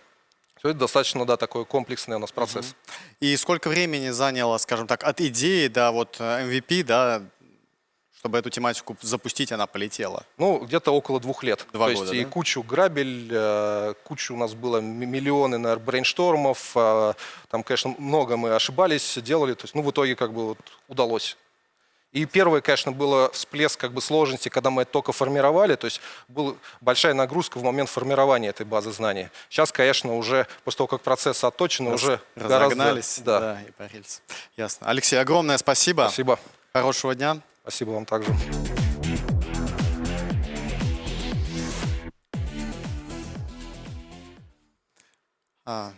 Все это достаточно, да, такой комплексный у нас процесс. И сколько времени заняло, скажем так, от идеи до вот э, MVP, да, чтобы эту тематику запустить, она полетела? Ну, где-то около двух лет. Два То года, есть и да? кучу грабель, э, кучу у нас было миллионы, наверное, брейнштормов. э, Там, конечно, много мы ошибались, делали. То есть, ну, в итоге как бы вот удалось. И первое, конечно, было всплеск как бы сложности, когда мы это только формировали. То есть была большая нагрузка в момент формирования этой базы знаний. Сейчас, конечно, уже после того, как процесс отточен, уже гораздо... Разогнались, Да. да, и по рельсу. Ясно. Алексей, огромное спасибо. Спасибо. Хорошего дня. Спасибо вам также.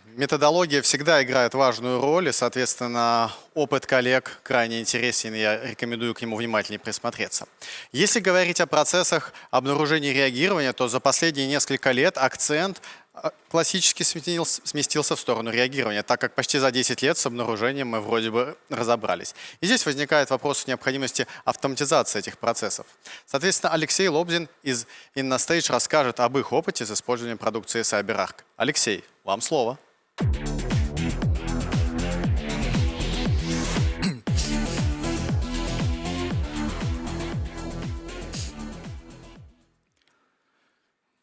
Методология всегда играет важную роль, и, соответственно, опыт коллег крайне интересен, и я рекомендую к нему внимательнее присмотреться. Если говорить о процессах обнаружения и реагирования, то за последние несколько лет акцент а, классически сменился, сместился в сторону реагирования, так как почти за 10 лет с обнаружением мы вроде бы разобрались. И здесь возникает вопрос необходимости автоматизации этих процессов. Соответственно, Алексей Лобзин из InnoStage расскажет об их опыте с использованием продукции CyberArk. Алексей, вам слово.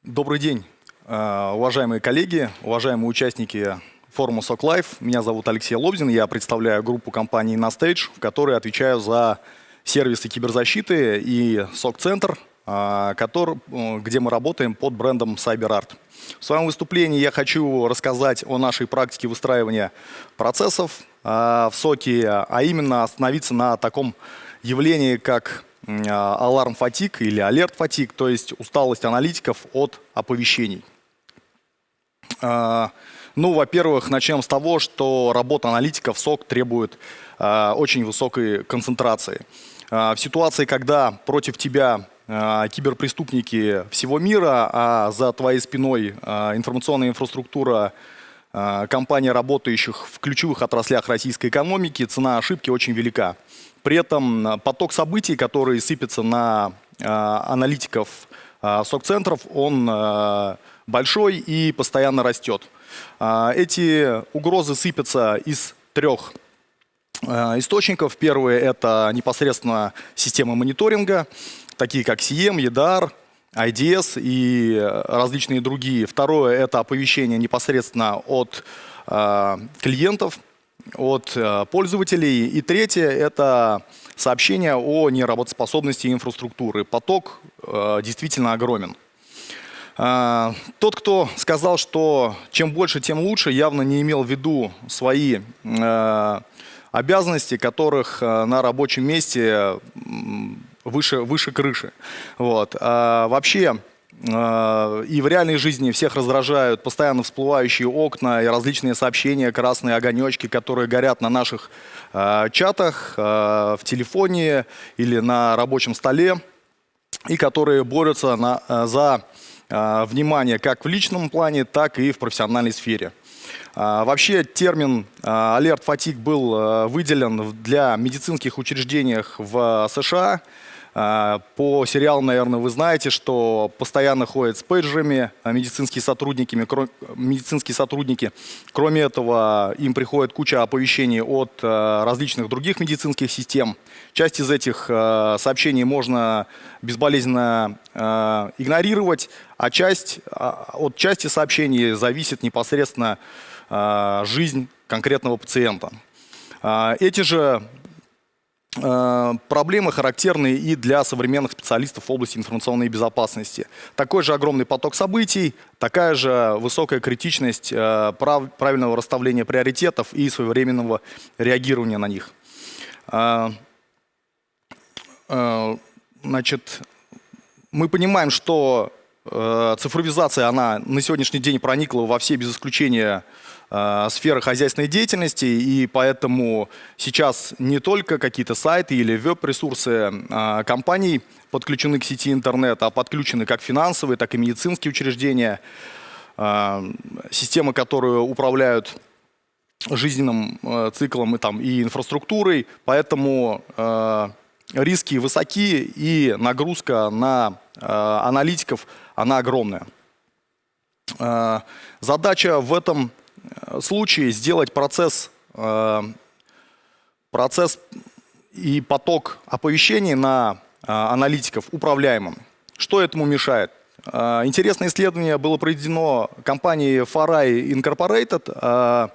Добрый день, уважаемые коллеги, уважаемые участники форума SOC Life. Меня зовут Алексей Лобзин, я представляю группу компании InnoStage, в которой отвечаю за сервисы киберзащиты и SOC-центр, э, э, где мы работаем под брендом CyberArt. В своем выступлении я хочу рассказать о нашей практике выстраивания процессов э, в СОКе, а именно остановиться на таком явлении, как м, а, аларм фатик или алерт фатик, то есть усталость аналитиков от оповещений. А, Ну, во-первых, начнем с того, что работа аналитиков СОК требует а, очень высокой концентрации. А, В ситуации, когда против тебя киберпреступники всего мира, а за твоей спиной информационная инфраструктура компаний, работающих в ключевых отраслях российской экономики, цена ошибки очень велика. При этом поток событий, который сыпется на аналитиков сок-центров, он большой и постоянно растет. А, Эти угрозы сыпятся из трех э, источников. Первый – это непосредственно системы мониторинга, такие как CM, EDR, IDS и э, различные другие. Второе – это оповещение непосредственно от э, клиентов, от э, пользователей. И третье – это сообщение о неработоспособности инфраструктуры. Поток э, действительно огромен. А, Тот, кто сказал, что чем больше, тем лучше, явно не имел в виду свои э, обязанности, которых э, на рабочем месте выше, выше крыши. Вот. А вообще, и в реальной жизни всех раздражают постоянно всплывающие окна и различные сообщения, красные огонечки, которые горят на наших чатах, в телефоне или на рабочем столе и которые борются на- за внимание как в личном плане, так и в профессиональной сфере. А, Вообще термин алерт фатик был э, выделен для медицинских учреждениях в США. А, По сериалу, наверное, вы знаете, что постоянно ходят с пейджерами а, медицинские сотрудники. медицинские сотрудники. Кроме этого, им приходит куча оповещений от различных других медицинских систем. Часть из этих сообщений можно безболезненно игнорировать, а часть, а, от части сообщений зависит непосредственно э, жизнь конкретного пациента. А, Эти же Проблемы характерны и для современных специалистов в области информационной безопасности. Такой же огромный поток событий, такая же высокая критичность прав- правильного расставления приоритетов и своевременного реагирования на них. Значит, мы понимаем, что цифровизация, она на сегодняшний день проникла во все без исключения э, сферы хозяйственной деятельности, и поэтому сейчас не только какие-то сайты или веб-ресурсы э, компаний подключены к сети интернет, а подключены как финансовые, так и медицинские учреждения, э, системы, которые управляют жизненным э, циклом и, там, и инфраструктурой, поэтому э, риски высоки и нагрузка на э, аналитиков, она огромная. Э, задача в этом э, случае сделать процесс, э, процесс и поток оповещений на аналитиков управляемым. Что этому мешает? Интересное исследование было проведено компанией Farai Incorporated.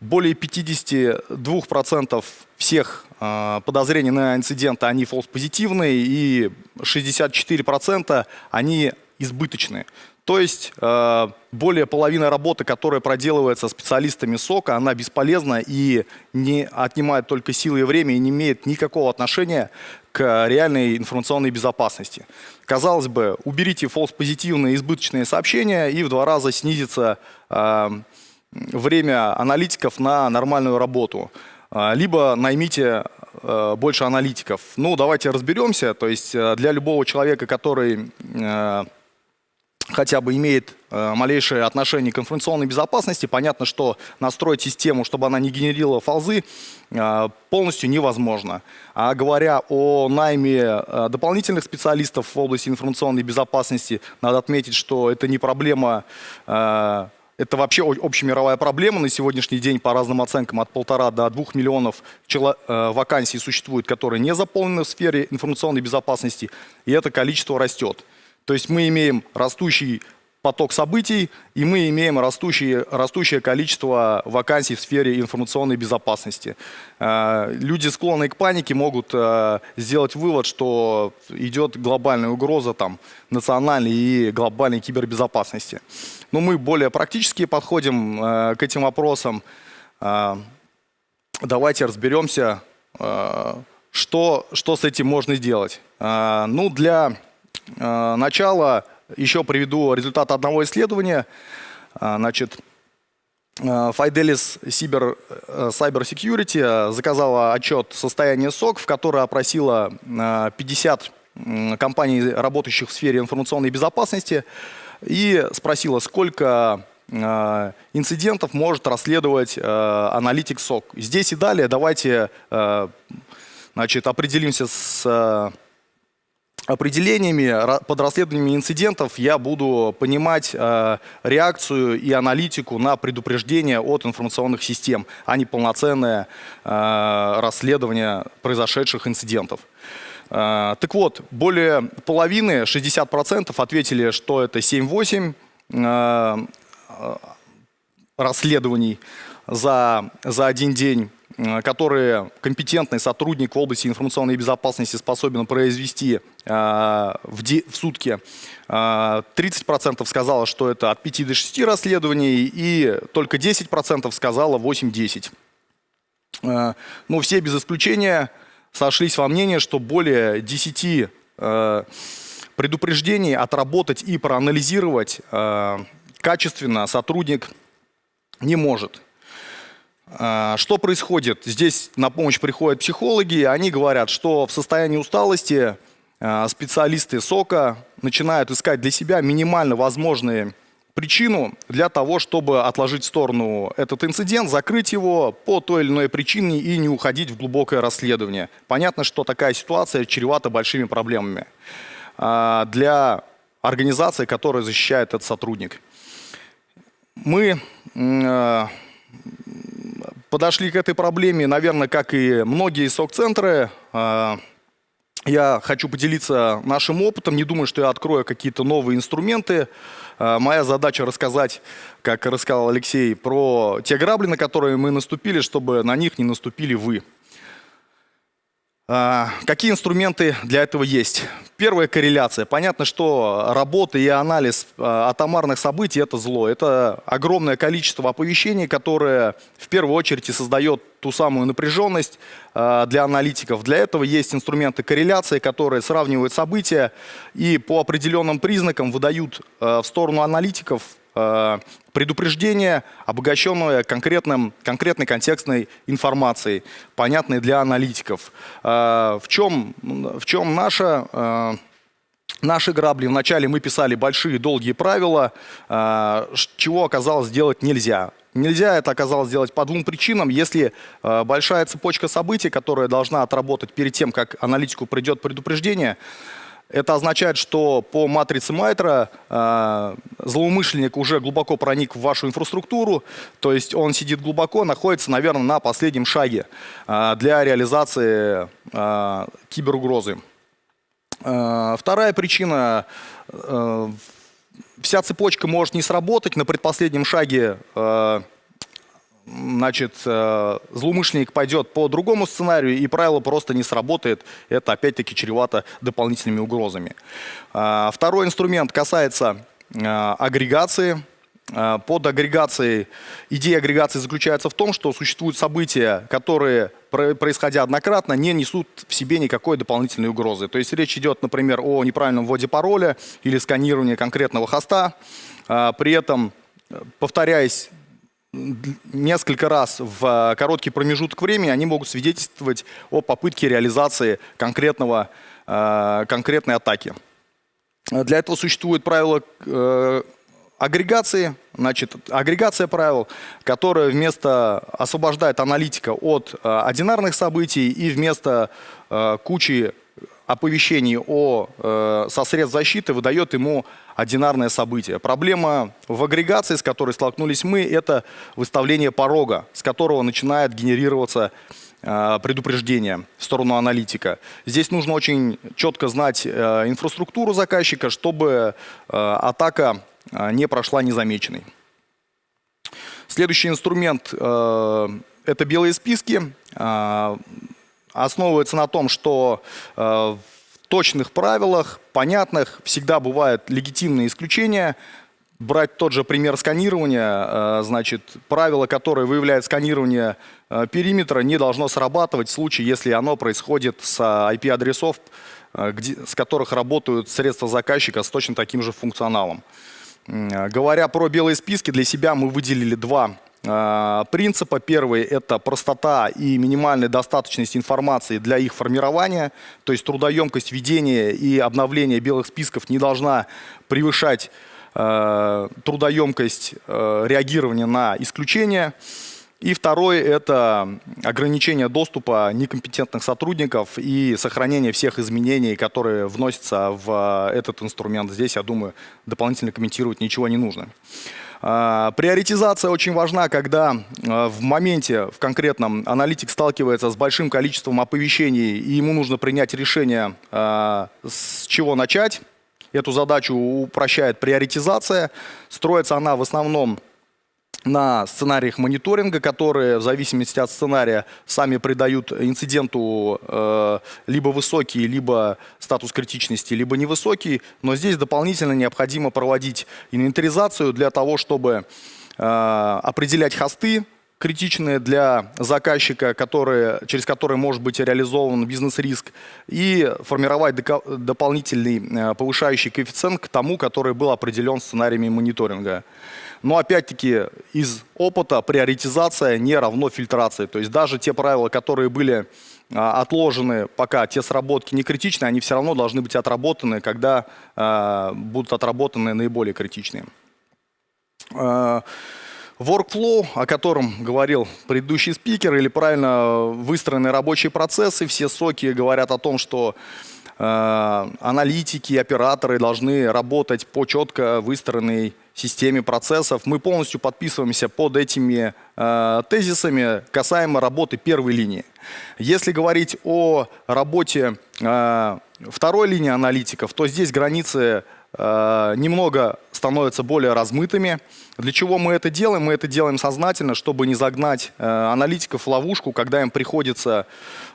Более 52% всех подозрений на инциденты, они false-позитивные, и 64% они избыточные. То есть э, более половины работы, которая проделывается специалистами СОКа, она бесполезна и не отнимает только силы и время и не имеет никакого отношения к реальной информационной безопасности. Казалось бы, уберите false-позитивные избыточные сообщения и в два раза снизится э, время аналитиков на нормальную работу. А, Либо наймите э, больше аналитиков. Ну, давайте разберемся. То есть э, для любого человека, который э, хотя бы имеет э, малейшее отношение к информационной безопасности, понятно, что настроить систему, чтобы она не генерировала фолзы, э, полностью невозможно. А говоря о найме э, дополнительных специалистов в области информационной безопасности, надо отметить, что это не проблема это вообще общемировая проблема. На сегодняшний день, по разным оценкам, от полтора до двух миллионов вакансий существует, которые не заполнены в сфере информационной безопасности, и это количество растет. То есть мы имеем растущий поток событий, и мы имеем растущее, растущее количество вакансий в сфере информационной безопасности. Э, Люди, склонные к панике, могут э, сделать вывод, что идет глобальная угроза там, национальной и глобальной кибербезопасности. Но мы более практически подходим э, к этим вопросам. Давайте разберемся, что, что с этим можно сделать. Ну, для начала еще приведу результат одного исследования. А, Значит, э, Fidelis Cyber, э, Cyber Security э, заказала отчет состояния СОК, в который опросила э, 50 м, компаний, работающих в сфере информационной безопасности, и спросила, сколько э, инцидентов может расследовать э, аналитик СОК. Здесь и далее давайте э, значит, определимся с э, определениями, под расследованиями инцидентов я буду понимать э, реакцию и аналитику на предупреждение от информационных систем, а не полноценное э, расследование произошедших инцидентов. Э, так вот, более половины, 60% ответили, что это 7-8 э, э, расследований за, за один день, которые компетентный сотрудник в области информационной безопасности способен произвести в, де- в сутки. Э, 30% сказало, что это от 5 до 6 расследований, и только 10% сказало 8-10. Э, Ну, все без исключения сошлись во мнении, что более 10 э, предупреждений отработать и проанализировать качественно сотрудник не может. А, Что происходит? Здесь на помощь приходят психологи, они говорят, что в состоянии усталости а, специалисты СОКа начинают искать для себя минимально возможные причину для того, чтобы отложить в сторону этот инцидент, закрыть его по той или иной причине и не уходить в глубокое расследование. Понятно, что такая ситуация чревата большими проблемами а, для организации, которая защищает этот сотрудник. Мы э, подошли к этой проблеме, наверное, как и многие СОК-центры. Я хочу поделиться нашим опытом. Не думаю, что я открою какие-то новые инструменты. Э, Моя задача рассказать, как рассказал Алексей, про те грабли, на которые мы наступили, чтобы на них не наступили вы. А, Какие инструменты для этого есть? Первая корреляция. Понятно, что работа и анализ а, атомарных событий – это зло. Это огромное количество оповещений, которое в первую очередь и создает ту самую напряженность а, для аналитиков. Для этого есть инструменты корреляции, которые сравнивают события и по определенным признакам выдают в сторону аналитиков предупреждение, обогащенное конкретным, конкретной контекстной информацией, понятной для аналитиков. А, В чем, в чем наша, а, наши грабли? Вначале мы писали большие долгие правила, чего оказалось сделать нельзя. Нельзя это оказалось сделать по двум причинам. Если а, большая цепочка событий, которая должна отработать перед тем, как аналитику придет предупреждение, это означает, что по матрице Майтера э, злоумышленник уже глубоко проник в вашу инфраструктуру, то есть он сидит глубоко, находится, наверное, на последнем шаге э, для реализации э, киберугрозы. Э, вторая причина э, вся цепочка может не сработать на предпоследнем шаге. э, значит, э, злоумышленник пойдет по другому сценарию, и правило просто не сработает. Это опять-таки чревато дополнительными угрозами. А, Второй инструмент касается э, агрегации. Под агрегацией, идея агрегации заключается в том, что существуют события, которые, про- происходя однократно, не несут в себе никакой дополнительной угрозы. То есть речь идет, например, о неправильном вводе пароля или сканировании конкретного хоста. При этом, э, повторяясь несколько раз в э, короткий промежуток времени они могут свидетельствовать о попытке реализации конкретного, э, конкретной атаки. Для этого существует правило э, агрегации, значит, агрегация правил, которая вместо освобождает аналитика от одинарных событий и вместо кучи оповещений о, э, со средств защиты выдает ему одинарное событие. Проблема в агрегации, с которой столкнулись мы, это выставление порога, с которого начинает генерироваться э, предупреждение в сторону аналитика. Здесь нужно очень четко знать э, инфраструктуру заказчика, чтобы э, атака э, не прошла незамеченной. Следующий инструмент э, – это белые списки. Э, основывается на том, что э, в точных правилах, понятных, всегда бывают легитимные исключения. Брать тот же пример сканирования, э, значит, правило, которое выявляет сканирование э, периметра, не должно срабатывать в случае, если оно происходит с IP-адресов, с которых работают средства заказчика с точно таким же функционалом. Говоря про белые списки, для себя мы выделили два принципа. Первый – это простота и минимальная достаточность информации для их формирования. То есть трудоемкость ведения и обновления белых списков не должна превышать э, трудоемкость э, реагирования на исключения. И второй – это ограничение доступа некомпетентных сотрудников и сохранение всех изменений, которые вносятся в э, этот инструмент. Здесь, я думаю, дополнительно комментировать ничего не нужно. А, Приоритизация очень важна, когда э, в моменте, в конкретном, аналитик сталкивается с большим количеством оповещений, и ему нужно принять решение, э, с чего начать. Эту задачу упрощает приоритизация. Строится она в основном на сценариях мониторинга, которые в зависимости от сценария сами придают инциденту э, либо высокий, либо статус критичности, либо невысокий. Но здесь дополнительно необходимо проводить инвентаризацию для того, чтобы э, определять хосты, критичные для заказчика, которые, через которые может быть реализован бизнес-риск, и формировать дополнительный э, повышающий коэффициент к тому, который был определен сценариями мониторинга. Но опять-таки из опыта приоритизация не равно фильтрации. То есть даже те правила, которые были а, отложены, пока те сработки не критичны, они все равно должны быть отработаны, когда а, будут отработаны наиболее критичные. А, Workflow, о котором говорил предыдущий спикер, или правильно выстроенные рабочие процессы, все соки говорят о том, что э, аналитики, операторы должны работать по четко выстроенной системе процессов. Мы полностью подписываемся под этими э, тезисами касаемо работы первой линии. Если говорить о работе э, второй линии аналитиков, то здесь границы э, немного становятся более размытыми. Для чего мы это делаем? Мы это делаем сознательно, чтобы не загнать э, аналитиков в ловушку, когда им приходится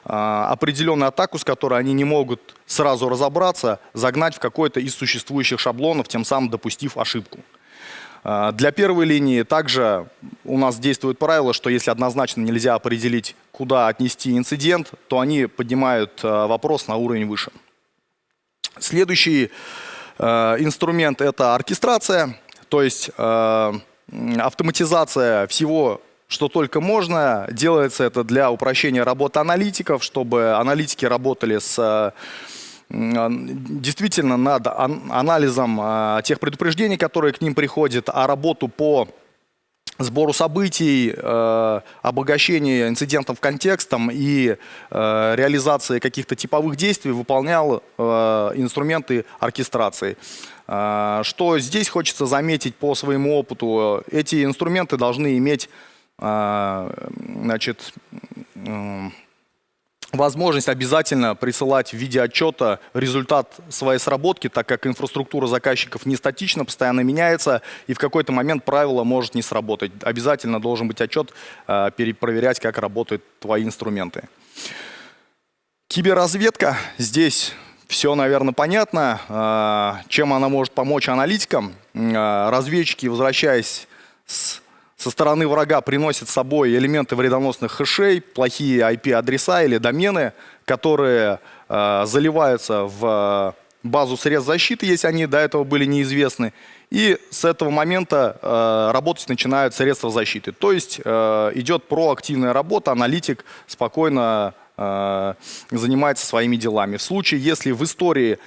э, определенную атаку, с которой они не могут сразу разобраться, загнать в какой-то из существующих шаблонов, тем самым допустив ошибку. Э, Для первой линии также у нас действует правило, что если однозначно нельзя определить, куда отнести инцидент, то они поднимают э, вопрос на уровень выше. Следующий э, инструмент – это оркестрация, то есть автоматизация всего, что только можно. Делается это для упрощения работы аналитиков, чтобы аналитики работали с действительно над ан- анализом э, тех предупреждений, которые к ним приходят, а работу по сбору событий, э, обогащение инцидентов контекстом и э, реализации каких-то типовых действий выполнял э, инструменты оркестрации. Что здесь хочется заметить по своему опыту, эти инструменты должны иметь значит, возможность обязательно присылать в виде отчета результат своей сработки, так как инфраструктура заказчиков не статична, постоянно меняется, и в какой-то момент правило может не сработать. Обязательно должен быть отчет, э, перепроверять, как работают твои инструменты. Киберразведка. Здесь все, наверное, понятно. Э, Чем она может помочь аналитикам? Э, Разведчики, возвращаясь с со стороны врага приносят с собой элементы вредоносных хэшей, плохие IP-адреса или домены, которые э, заливаются в э, базу средств защиты, если они до этого были неизвестны. И с этого момента э, работать начинают средства защиты. То есть э, идет проактивная работа, аналитик спокойно э, занимается своими делами. В случае, если в истории,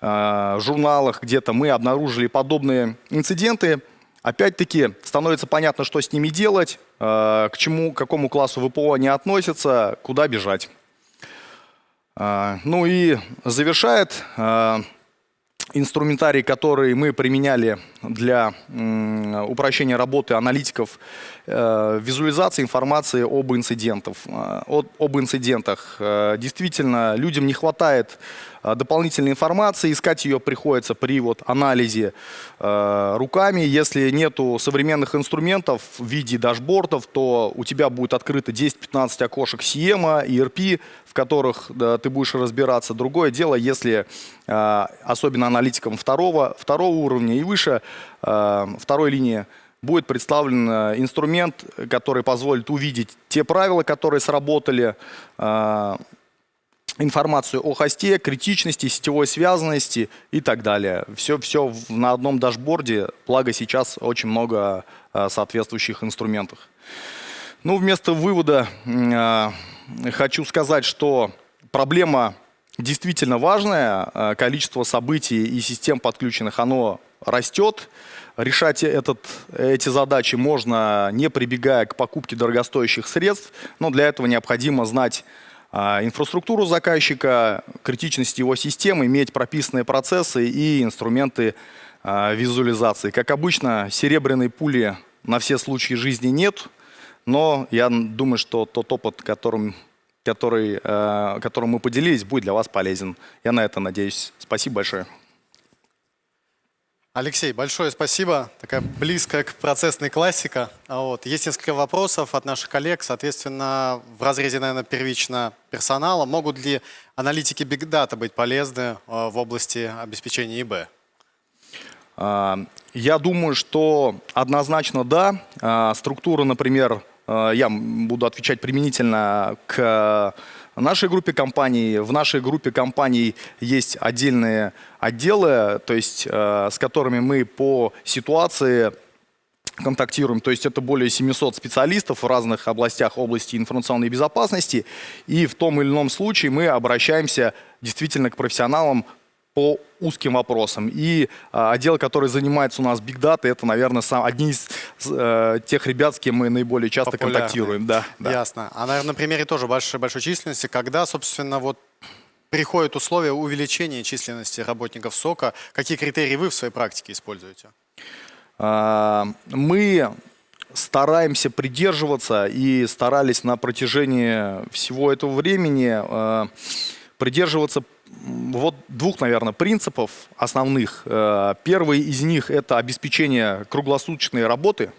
э, журналах где-то мы обнаружили подобные инциденты, Опять-таки становится понятно, что с ними делать, э, к чему, к какому классу ВПО они относятся, куда бежать. Э, Ну и завершает э, инструментарий, который мы применяли для упрощения работы аналитиков, э, визуализации информации об, инцидентах. э, об инцидентах. Э, Действительно, людям не хватает дополнительной информации, искать ее приходится при вот анализе руками. Если нету современных инструментов в виде дашбордов, то у тебя будет открыто 10-15 окошек SIEM, IRP, в которых ты будешь разбираться. Другое дело, если особенно аналитикам второго, второго уровня и выше, второй линии, будет представлен э, инструмент, который позволит увидеть те правила, которые сработали, э, информацию о хосте, критичности, сетевой связанности и так далее. Все, все на одном дашборде, благо сейчас очень много э, соответствующих инструментов. Ну, вместо вывода э, хочу сказать, что проблема действительно важная. Э, Количество событий и систем подключенных, оно растет. Решать этот, эти задачи можно, не прибегая к покупке дорогостоящих средств, но для этого необходимо знать а, инфраструктуру заказчика, критичность его системы, иметь прописанные процессы и инструменты а, визуализации. Как обычно, серебряной пули на все случаи жизни нет, но я думаю, что тот опыт, которым, который, э, которым мы поделились, будет для вас полезен. Я на это надеюсь. Спасибо большое. Алексей, большое спасибо. Такая близкая к процессной классика. А Вот. Есть несколько вопросов от наших коллег. Соответственно, в разрезе, наверное, первично персонала. Могут ли аналитики Big Data быть полезны э, в области обеспечения ИБ? А, Я думаю, что однозначно да. А, Структура, например, я м- буду отвечать применительно к нашей группе компаний. В нашей группе компаний есть отдельные отделы, то есть э, с которыми мы по ситуации контактируем. То есть это более 700 специалистов в разных областях области информационной безопасности. И в том или ином случае мы обращаемся действительно к профессионалам по узким вопросам. И а, отдел, который занимается у нас Big Data, это, наверное, сам, одни из э, тех ребят, с кем мы наиболее часто Популярные. контактируем. Да, да. Ясно. А, наверное, на примере тоже большой, большой численности, когда, собственно, вот приходят условия увеличения численности работников СОКа, какие критерии вы в своей практике используете? А, Мы стараемся придерживаться и старались на протяжении всего этого времени э, придерживаться вот двух, наверное, принципов основных. Э, Первый из них – это обеспечение круглосуточной работы.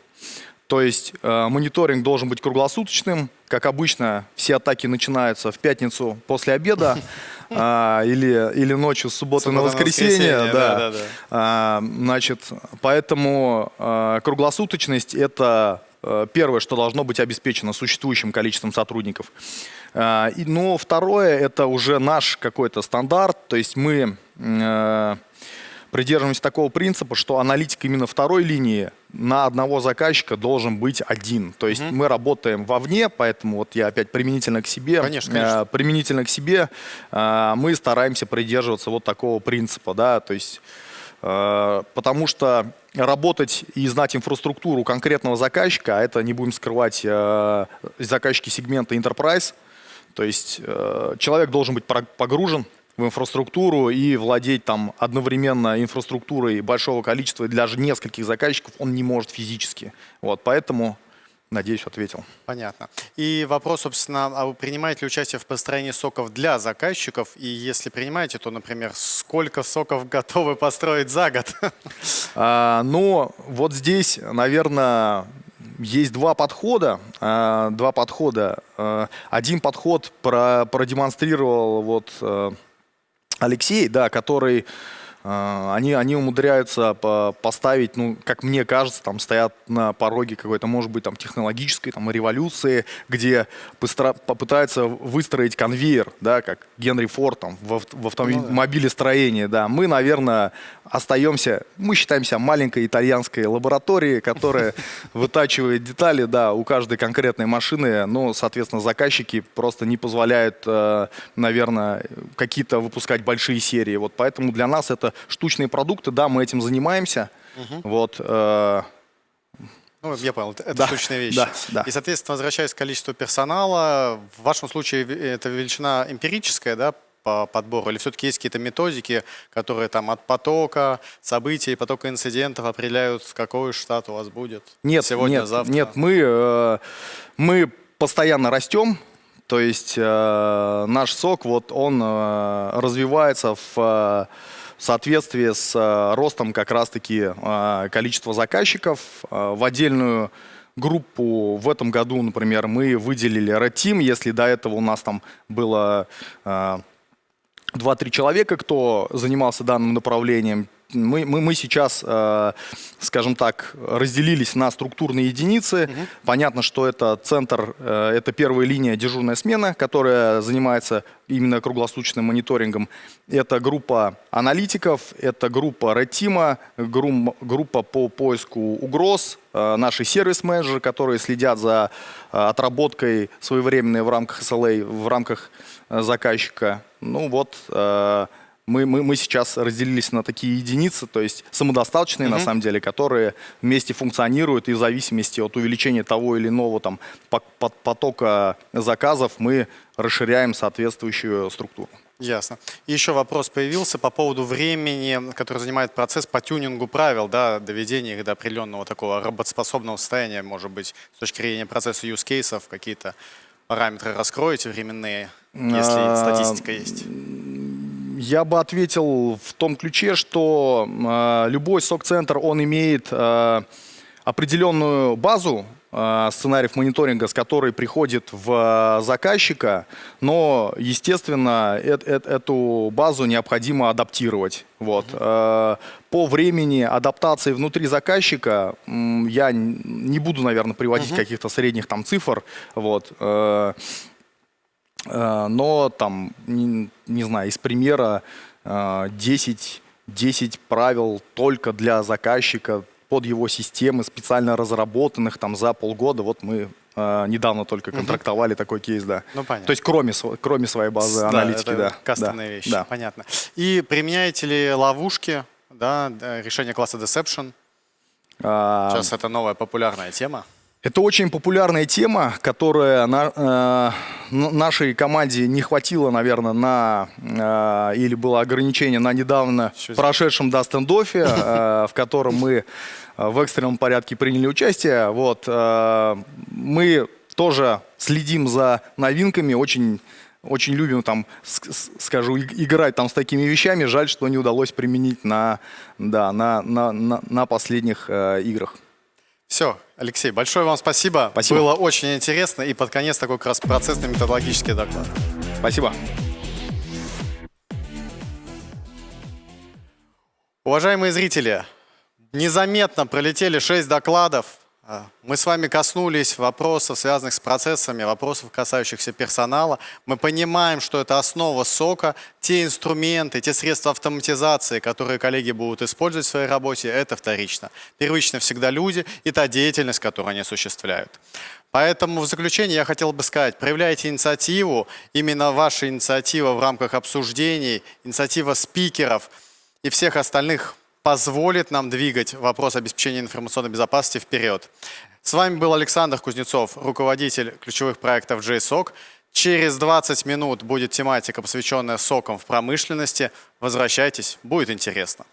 То есть э, мониторинг должен быть круглосуточным. Как обычно, все атаки начинаются в пятницу после обеда а, [LAUGHS] или, или ночью с субботы на Суббота на воскресенье. воскресенье, да. да-да-да. А, Значит, поэтому э, круглосуточность – это э, первое, что должно быть обеспечено существующим количеством сотрудников. А, Но второе – это уже наш какой-то стандарт, то есть мы э, придерживаемся такого принципа, что аналитик именно второй линии на одного заказчика должен быть один. То есть мы работаем вовне, поэтому вот я опять применительно к себе, Конечно, конечно. э, применительно к себе, э, мы стараемся придерживаться вот такого принципа, да, то есть потому что работать и знать инфраструктуру конкретного заказчика, а это не будем скрывать заказчики сегмента Enterprise, то есть э, человек должен быть погружен в инфраструктуру и владеть там одновременно инфраструктурой большого количества, и даже нескольких заказчиков он не может физически. Вот, поэтому, надеюсь, ответил. Понятно. И вопрос, собственно, а вы принимаете ли участие в построении соков для заказчиков? И если принимаете, то, например, сколько соков [LAUGHS] готовы построить за год? А, но вот здесь, наверное, есть два подхода. А, два подхода. А, один подход про- продемонстрировал вот э, Алексей, да, который э, они, они умудряются по- поставить, ну, как мне кажется, там стоят на пороге какой-то, может быть, там технологической там, революции, где попытаются выстроить конвейер, да, как Генри Форд там, в, в автомобилестроении, да. Мы, наверное, остаемся, мы считаемся маленькой итальянской лабораторией, которая [LAUGHS] вытачивает детали, да, у каждой конкретной машины, но, соответственно, заказчики просто не позволяют, э, наверное, какие-то выпускать большие серии. Вот поэтому для нас это штучные продукты, да, мы этим занимаемся. Вот, э, Ну, я понял, это Да, точные вещи. да, да. И, соответственно, возвращаясь к количеству персонала, в вашем случае это величина эмпирическая, да, по подбору? Или все-таки есть какие-то методики, которые там от потока событий, потока инцидентов определяют, какой штат у вас будет Нет, сегодня, нет, завтра? нет, мы, э, мы постоянно растем, то есть э, наш сок, вот он э, развивается в э, соответствии с э, ростом как раз-таки э, количества заказчиков. Э, в отдельную группу в этом году, например, мы выделили Red Team, если до этого у нас там было 2-3 человека, кто занимался данным направлением. Мы, мы, мы сейчас, э, скажем так, разделились на структурные единицы. Понятно, что это центр, э, это первая линия дежурная смена, которая занимается именно круглосуточным мониторингом. Это группа аналитиков, это группа Team, грум- группа по поиску угроз, э, наши сервис-менеджеры, которые следят за э, отработкой своевременной в рамках SLA, в рамках э, заказчика. Ну вот, э, мы, мы, мы сейчас разделились на такие единицы, то есть самодостаточные на самом деле, которые вместе функционируют и в зависимости от увеличения того или иного там, по- по- потока заказов мы расширяем соответствующую структуру. Ясно. И еще вопрос появился по поводу времени, который занимает процесс по тюнингу правил, да, доведения их до определенного такого работоспособного состояния, может быть, с точки зрения процесса use кейсов, какие-то параметры раскроете временные, если А, статистика есть. Я бы ответил в том ключе, что э, любой сок-центр, он имеет э, определенную базу э, сценариев мониторинга, с которой приходит в э, заказчика, но, естественно, эт- эт- эту базу необходимо адаптировать. Вот. Э, По времени адаптации внутри заказчика я не буду, наверное, приводить каких-то средних там цифр. Вот. Э, Э, но там, не, не знаю, из примера э, 10, 10 правил только для заказчика под его системы, специально разработанных там за полгода. Вот мы э, недавно только контрактовали такой кейс, да. Ну, понятно. То есть кроме, кроме своей базы Да, аналитики, это да. кастомные да, вещи, да. понятно. И применяете ли ловушки, да, да, решение класса Deception? А, Сейчас это новая популярная тема. Это очень популярная тема, которая на- э, нашей команде не хватило, наверное, на э, или было ограничение на недавно за- прошедшем да, стендоффе, э, в котором мы э, в экстренном порядке приняли участие. Вот, э, мы тоже следим за новинками, очень очень любим там, скажу, иг- играть там с такими вещами. Жаль, что не удалось применить на, да, на, на, на, на последних э, играх. Все, Алексей, большое вам спасибо. Спасибо. Было очень интересно. И под конец такой как раз процессный методологический доклад. Спасибо. Уважаемые зрители, незаметно пролетели 6 докладов. А, Мы с вами коснулись вопросов, связанных с процессами, вопросов, касающихся персонала. Мы понимаем, что это основа сока. Те инструменты, те средства автоматизации, которые коллеги будут использовать в своей работе, это вторично. Первично всегда люди и та деятельность, которую они осуществляют. Поэтому в заключение я хотел бы сказать, проявляйте инициативу, именно ваша инициатива в рамках обсуждений, инициатива спикеров и всех остальных позволит нам двигать вопрос обеспечения информационной безопасности вперед. С вами был Александр Кузнецов, руководитель ключевых проектов JSOC. Через 20 минут будет тематика, посвященная сокам в промышленности. Возвращайтесь, будет интересно.